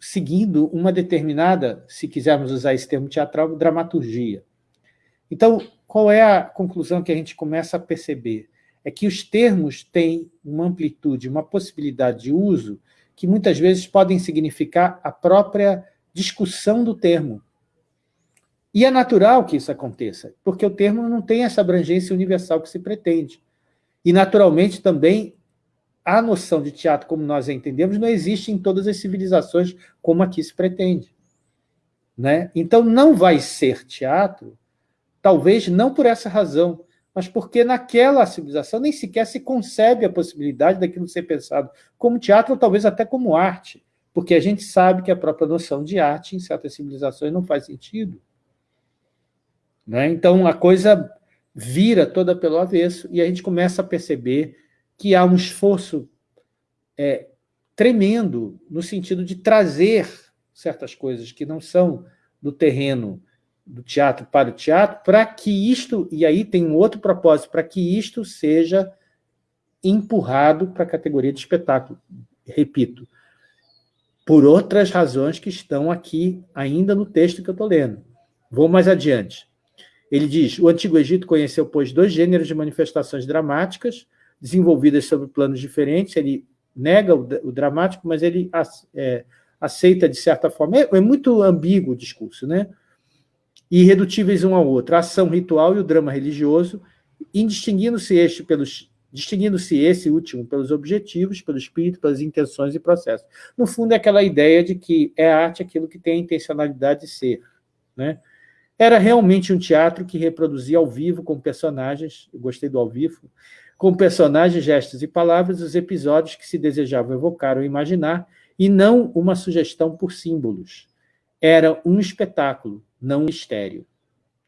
seguindo uma determinada, se quisermos usar esse termo teatral, dramaturgia. Então, qual é a conclusão que a gente começa a perceber? É que os termos têm uma amplitude, uma possibilidade de uso que muitas vezes podem significar a própria discussão do termo. E é natural que isso aconteça, porque o termo não tem essa abrangência universal que se pretende. E, naturalmente, também a noção de teatro como nós a entendemos não existe em todas as civilizações como aqui se pretende. Né? Então, não vai ser teatro, talvez não por essa razão, mas porque naquela civilização nem sequer se concebe a possibilidade daquilo ser pensado como teatro ou talvez até como arte, porque a gente sabe que a própria noção de arte em certas civilizações não faz sentido. Né? Então, a coisa vira toda pelo avesso e a gente começa a perceber que há um esforço é, tremendo no sentido de trazer certas coisas que não são do terreno do teatro para o teatro, para que isto, e aí tem um outro propósito, para que isto seja empurrado para a categoria de espetáculo. Repito, por outras razões que estão aqui ainda no texto que eu estou lendo. Vou mais adiante. Ele diz, o Antigo Egito conheceu, pois, dois gêneros de manifestações dramáticas, desenvolvidas sobre planos diferentes, ele nega o, dramático, mas ele é, aceita de certa forma. É, é, muito ambíguo o discurso, né? Irredutíveis um ao outro, a ação ritual e o drama religioso, indistinguindo-se este pelos distinguindo-se esse último pelos objetivos, pelo espírito, pelas intenções e processos. No fundo, é aquela ideia de que é arte aquilo que tem a intencionalidade de ser. Né? Era realmente um teatro que reproduzia ao vivo com personagens, eu gostei do ao vivo, com personagens, gestos e palavras, os episódios que se desejavam evocar ou imaginar, e não uma sugestão por símbolos. Era um espetáculo, não mistério.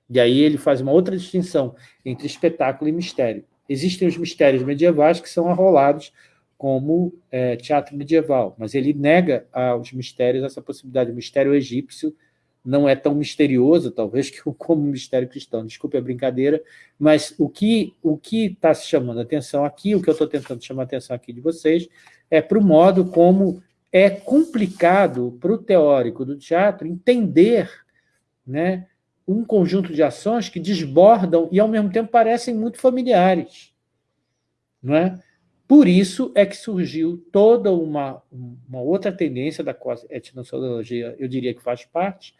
E aí ele faz uma outra distinção entre espetáculo e mistério. Existem os mistérios medievais que são arrolados como é, teatro medieval, mas ele nega aos mistérios essa possibilidade. O mistério egípcio não é tão misterioso, talvez, <laughs> que como o mistério cristão. Desculpe a brincadeira, mas o que o que está se chamando a atenção aqui, o que eu estou tentando chamar a atenção aqui de vocês, é para o modo como é complicado para o teórico do teatro entender né, um conjunto de ações que desbordam e, ao mesmo tempo, parecem muito familiares. Não é? Por isso é que surgiu toda uma, uma outra tendência da qual a eu diria que faz parte,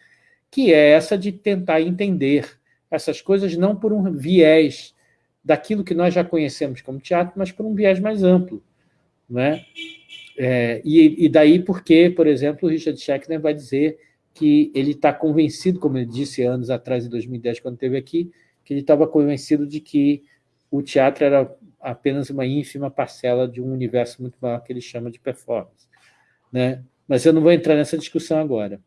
que é essa de tentar entender essas coisas não por um viés daquilo que nós já conhecemos como teatro, mas por um viés mais amplo. Né? É, e, e, daí porque, por exemplo, o Richard Schechner vai dizer que ele está convencido, como ele disse anos atrás, em 2010, quando esteve aqui, que ele estava convencido de que o teatro era apenas uma ínfima parcela de um universo muito maior que ele chama de performance. Né? Mas eu não vou entrar nessa discussão agora.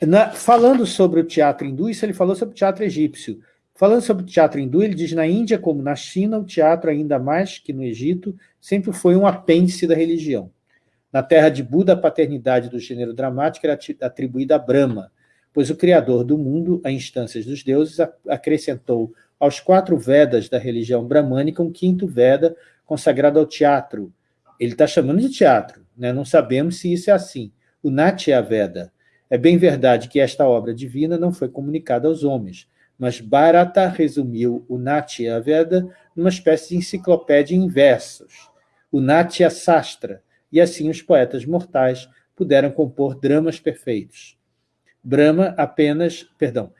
Na, falando sobre o teatro hindu, isso ele falou sobre o teatro egípcio. Falando sobre o teatro hindu, ele diz na Índia, como na China, o teatro, ainda mais que no Egito, sempre foi um apêndice da religião. Na terra de Buda, a paternidade do gênero dramático era atribuída a Brahma, pois o criador do mundo, a instâncias dos deuses, acrescentou aos quatro Vedas da religião bramânica um quinto Veda consagrado ao teatro. Ele está chamando de teatro, né? não sabemos se isso é assim. O Natya Veda, é bem verdade que esta obra divina não foi comunicada aos homens, mas Bharata resumiu o Natya Veda numa espécie de enciclopédia em versos, o Natya Sastra, e assim os poetas mortais puderam compor dramas perfeitos. Brahma apenas, perdão,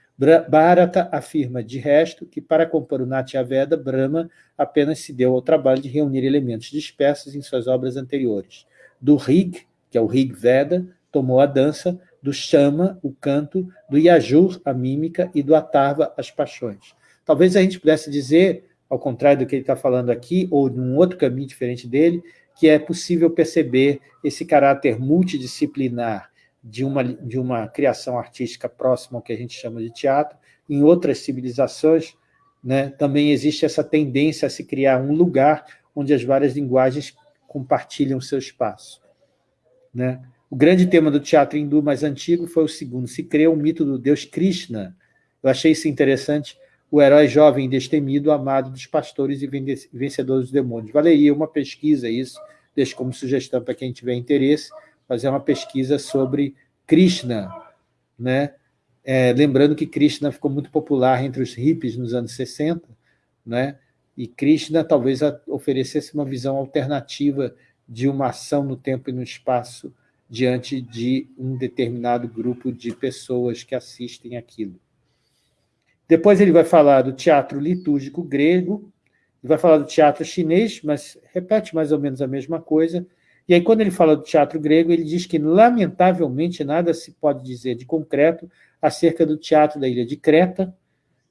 Bharata afirma, de resto, que para compor o Natya Veda, Brahma apenas se deu ao trabalho de reunir elementos dispersos em suas obras anteriores. Do Rig, que é o Rig Veda, tomou a dança, do Shama, o canto, do Yajur, a mímica, e do Atarva, as paixões. Talvez a gente pudesse dizer, ao contrário do que ele está falando aqui, ou num outro caminho diferente dele, que é possível perceber esse caráter multidisciplinar de uma, de uma criação artística próxima ao que a gente chama de teatro. Em outras civilizações, né, também existe essa tendência a se criar um lugar onde as várias linguagens compartilham seu espaço. Né? O grande tema do teatro hindu mais antigo foi o segundo, se cria o mito do deus Krishna. Eu achei isso interessante, o herói jovem destemido, amado dos pastores e vencedor dos demônios. Valeria uma pesquisa isso, deixo como sugestão para quem tiver interesse, fazer uma pesquisa sobre Krishna, né? É, lembrando que Krishna ficou muito popular entre os hippies nos anos 60, né? e Krishna talvez oferecesse uma visão alternativa de uma ação no tempo e no espaço diante de um determinado grupo de pessoas que assistem aquilo. Depois ele vai falar do teatro litúrgico grego, vai falar do teatro chinês, mas repete mais ou menos a mesma coisa. E aí, quando ele fala do teatro grego, ele diz que, lamentavelmente, nada se pode dizer de concreto acerca do teatro da ilha de Creta,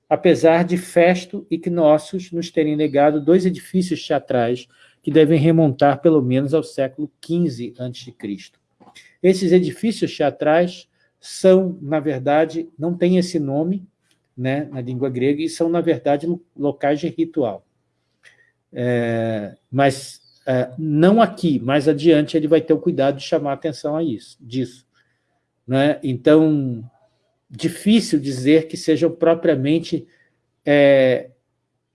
apesar de Festo e Cnossos nos terem negado dois edifícios teatrais que devem remontar pelo menos ao século XV a.C. Esses edifícios teatrais são, na verdade, não têm esse nome, né, na língua grega, e são, na verdade, locais de ritual. É, mas é, não aqui, mais adiante ele vai ter o cuidado de chamar atenção a isso, disso. Né? Então, difícil dizer que sejam propriamente é,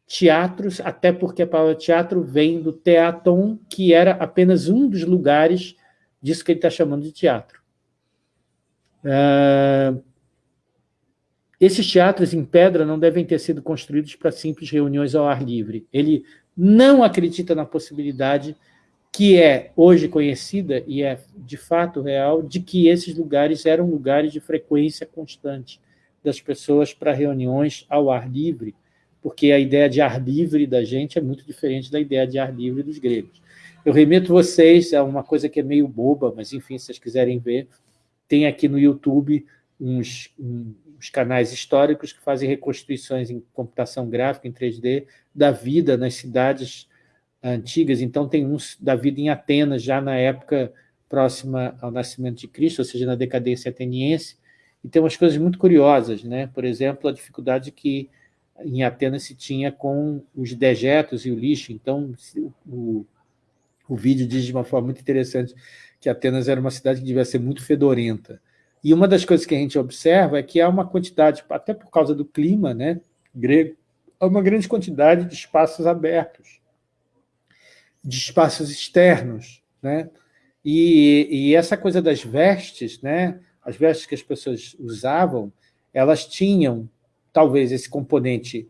teatros, até porque a palavra teatro vem do teaton, que era apenas um dos lugares disso que ele está chamando de teatro. É, esses teatros em pedra não devem ter sido construídos para simples reuniões ao ar livre. Ele não acredita na possibilidade que é hoje conhecida e é de fato real, de que esses lugares eram lugares de frequência constante das pessoas para reuniões ao ar livre, porque a ideia de ar livre da gente é muito diferente da ideia de ar livre dos gregos. Eu remeto vocês a uma coisa que é meio boba, mas enfim, se vocês quiserem ver, tem aqui no YouTube uns, uns canais históricos que fazem reconstituições em computação gráfica, em 3D, da vida nas cidades antigas. Então, tem uns da vida em Atenas, já na época próxima ao nascimento de Cristo, ou seja, na decadência ateniense, e tem umas coisas muito curiosas, né? por exemplo, a dificuldade que em Atenas se tinha com os dejetos e o lixo. Então, o, o vídeo diz de uma forma muito interessante que Atenas era uma cidade que devia ser muito fedorenta. E uma das coisas que a gente observa é que há uma quantidade, até por causa do clima né, grego, há uma grande quantidade de espaços abertos, de espaços externos. Né? E, e essa coisa das vestes, né, as vestes que as pessoas usavam, elas tinham, talvez, esse componente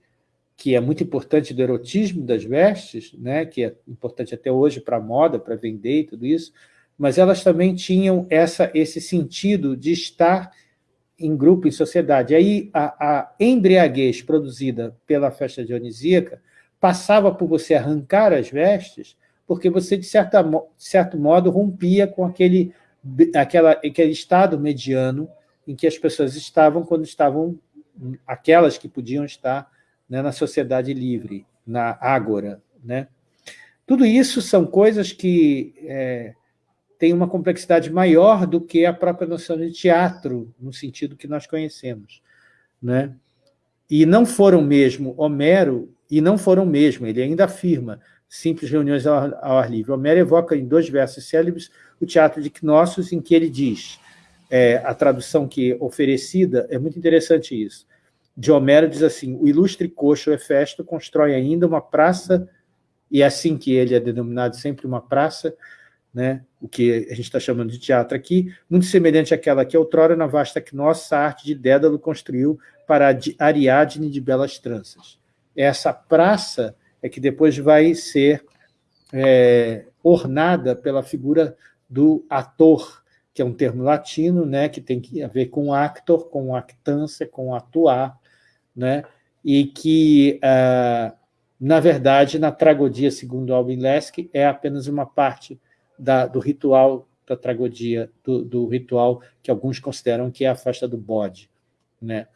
que é muito importante do erotismo das vestes, né, que é importante até hoje para a moda, para vender e tudo isso, mas elas também tinham essa, esse sentido de estar em grupo, em sociedade. Aí a, a embriaguez produzida pela festa dionisíaca passava por você arrancar as vestes, porque você, de, certa, de certo modo, rompia com aquele, aquela, aquele estado mediano em que as pessoas estavam quando estavam, aquelas que podiam estar né, na sociedade livre, na ágora. Né? Tudo isso são coisas que é, tem uma complexidade maior do que a própria noção de teatro, no sentido que nós conhecemos. Né? E não foram mesmo Homero, e não foram mesmo, ele ainda afirma, simples reuniões ao, ar livre. Homero evoca em dois versos célebres o teatro de Knossos, em que ele diz, é, a tradução que oferecida, é muito interessante isso, de Homero diz assim, o ilustre coxo Hefesto constrói ainda uma praça, e é assim que ele é denominado sempre uma praça, né, o que a gente está chamando de teatro aqui, muito semelhante àquela que outrora na vasta nossa arte de Dédalo construiu para Ariadne de Belas Tranças. Essa praça é que depois vai ser é, ornada pela figura do ator, que é um termo latino, né, que tem a ver com actor, com actância, com atuar, né, e que, uh, na verdade, na tragodia, segundo Albin Lesk, é apenas uma parte da, do ritual da tragodia, do, do, ritual que alguns consideram que é a festa do bode, né,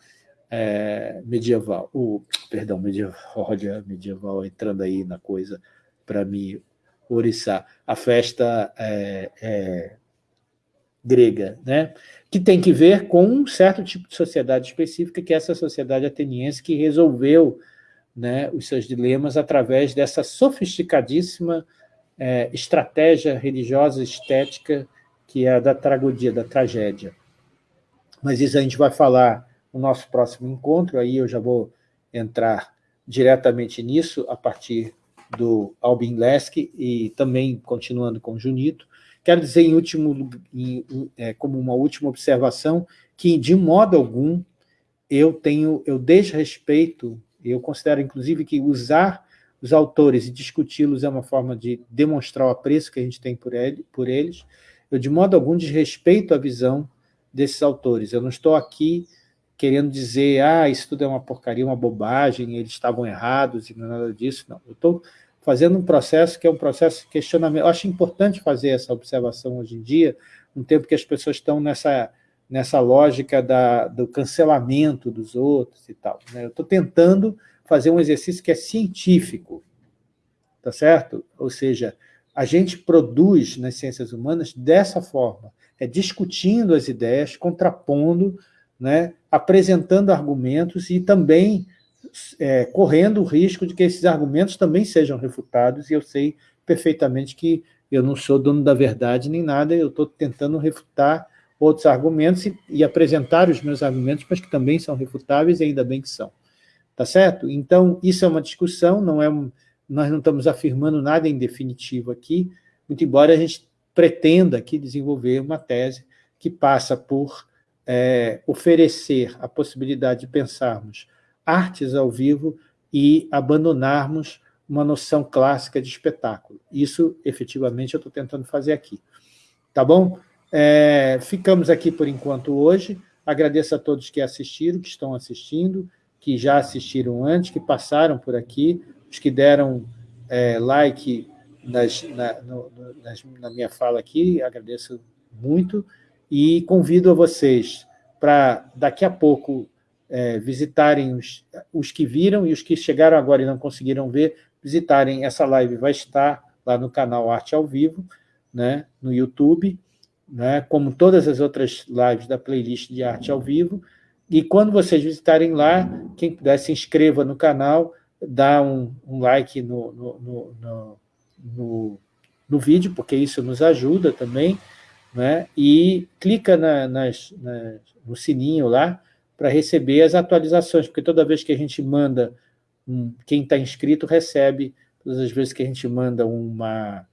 é, medieval, o, perdão, medieval, <laughs> olha, medieval entrando aí na coisa para me oriçar, a festa é, é, grega, né? que tem que ver com um certo tipo de sociedade específica, que é essa sociedade ateniense que resolveu né, os seus dilemas através dessa sofisticadíssima é, estratégia religiosa estética que é a da tragodia, da tragédia. Mas isso a gente vai falar no nosso próximo encontro, aí eu já vou entrar diretamente nisso a partir do Albin Lesk e também continuando com Junito. Quero dizer, em último, em, é, como uma última observação, que de modo algum eu tenho, eu desrespeito, eu considero inclusive que usar os autores e discuti-los é uma forma de demonstrar o apreço que a gente tem por, ele, por eles, eu de modo algum desrespeito a visão desses autores. Eu não estou aqui querendo dizer, ah, isso tudo é uma porcaria, uma bobagem, eles estavam errados e é nada disso. Não, eu estou fazendo um processo que é um processo de questionamento. Eu acho importante fazer essa observação hoje em dia, um tempo que as pessoas estão nessa, nessa lógica da, do cancelamento dos outros e tal. Né? Eu estou tentando fazer um exercício que é científico, tá certo? Ou seja, a gente produz nas ciências humanas dessa forma, é discutindo as ideias, contrapondo, né, apresentando argumentos e também é, correndo o risco de que esses argumentos também sejam refutados, e eu sei perfeitamente que eu não sou dono da verdade nem nada, eu estou tentando refutar outros argumentos e, e, apresentar os meus argumentos, mas que também são refutáveis, e ainda bem que são. Tá certo? Então, isso é uma discussão, não é um, nós não estamos afirmando nada em definitivo aqui, muito embora a gente pretenda aqui desenvolver uma tese que passa por é, oferecer a possibilidade de pensarmos artes ao vivo e abandonarmos uma noção clássica de espetáculo. Isso, efetivamente, eu estou tentando fazer aqui. Tá bom? É, ficamos aqui por enquanto hoje. Agradeço a todos que assistiram, que estão assistindo, que já assistiram antes, que passaram por aqui, os que deram é, like nas, na, no, nas, na minha fala aqui, agradeço muito, e convido a vocês para, daqui a pouco, é, visitarem os, os que viram e os que chegaram agora e não conseguiram ver, visitarem essa live, vai estar lá no canal Arte ao Vivo, né, no YouTube, né, como todas as outras lives da playlist de Arte ao Vivo, e quando vocês visitarem lá, quem puder se inscreva no canal, dá um, um like no, no, no, no, no vídeo, porque isso nos ajuda também, né? e clica na, nas, nas, no sininho lá, para receber as atualizações, porque toda vez que a gente manda, um, quem está inscrito recebe, todas as vezes que a gente manda uma,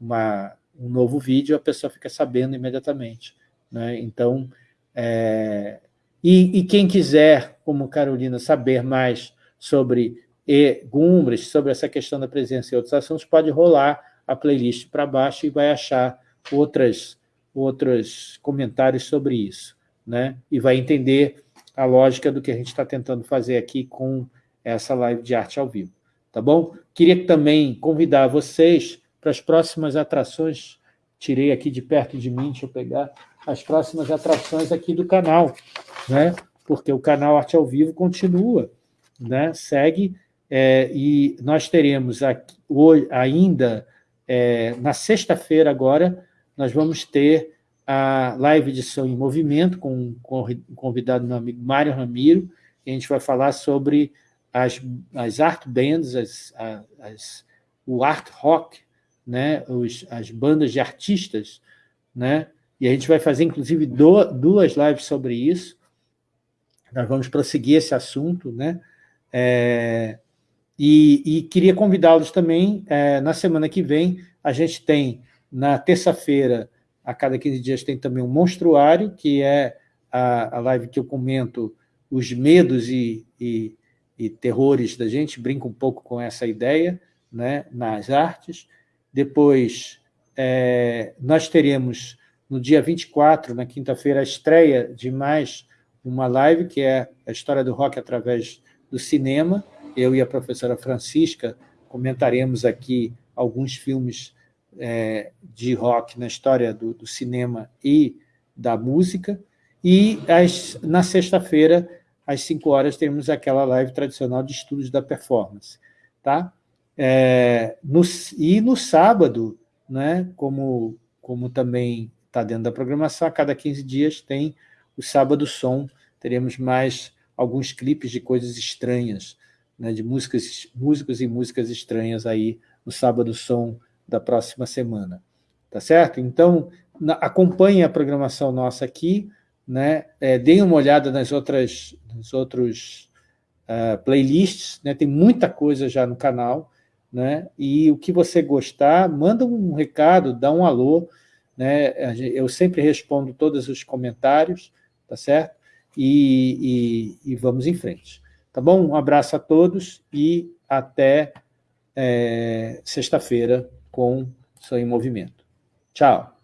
uma, um novo vídeo, a pessoa fica sabendo imediatamente. Né? Então, é, e, e, quem quiser, como Carolina, saber mais sobre e Gumbres, sobre essa questão da presença e outros assuntos, pode rolar a playlist para baixo e vai achar outras, outros comentários sobre isso. Né? E vai entender a lógica do que a gente está tentando fazer aqui com essa live de arte ao vivo. Tá bom? Queria também convidar vocês para as próximas atrações, tirei aqui de perto de mim, deixa eu pegar, as próximas atrações aqui do canal, né? porque o canal Arte ao Vivo continua, né? segue, é, e nós teremos aqui, hoje, ainda, é, na sexta-feira agora, nós vamos ter a live de Som em Movimento, com, com o convidado meu amigo Mário Ramiro, e a gente vai falar sobre as, as art bands, as, as, o art rock, né, Os, as bandas de artistas, né, e a gente vai fazer, inclusive, do, duas lives sobre isso, nós vamos prosseguir esse assunto, né, é, e, e, queria convidá-los também, é, na semana que vem, a gente tem, na terça-feira, a cada 15 dias tem também um monstruário, que é a, a live que eu comento os medos e, e, e, terrores da gente, brinco um pouco com essa ideia né, nas artes. Depois, é, nós teremos no dia 24, na quinta-feira, a estreia de mais uma live, que é a história do rock através do cinema. Eu e a professora Francisca comentaremos aqui alguns filmes é, de rock na história do, do, cinema e da música. E as, na sexta-feira, às 5 horas, teremos aquela live tradicional de estudos da performance. Tá? É, no, e no sábado, né, como, como também está dentro da programação, a cada 15 dias tem o Sábado Som, teremos mais alguns clipes de coisas estranhas, né, de músicas, músicos e músicas estranhas aí no Sábado Som da próxima semana. Tá certo? Então, na, a programação nossa aqui, né, é, deem uma olhada nas outras nos outros uh, playlists, né, tem muita coisa já no canal, né, e o que você gostar, manda um recado, dá um alô, né? Eu sempre respondo todos os comentários, tá certo? E, e, e vamos em frente. Tá bom? Um abraço a todos e até é, sexta-feira com Sou em Movimento. Tchau!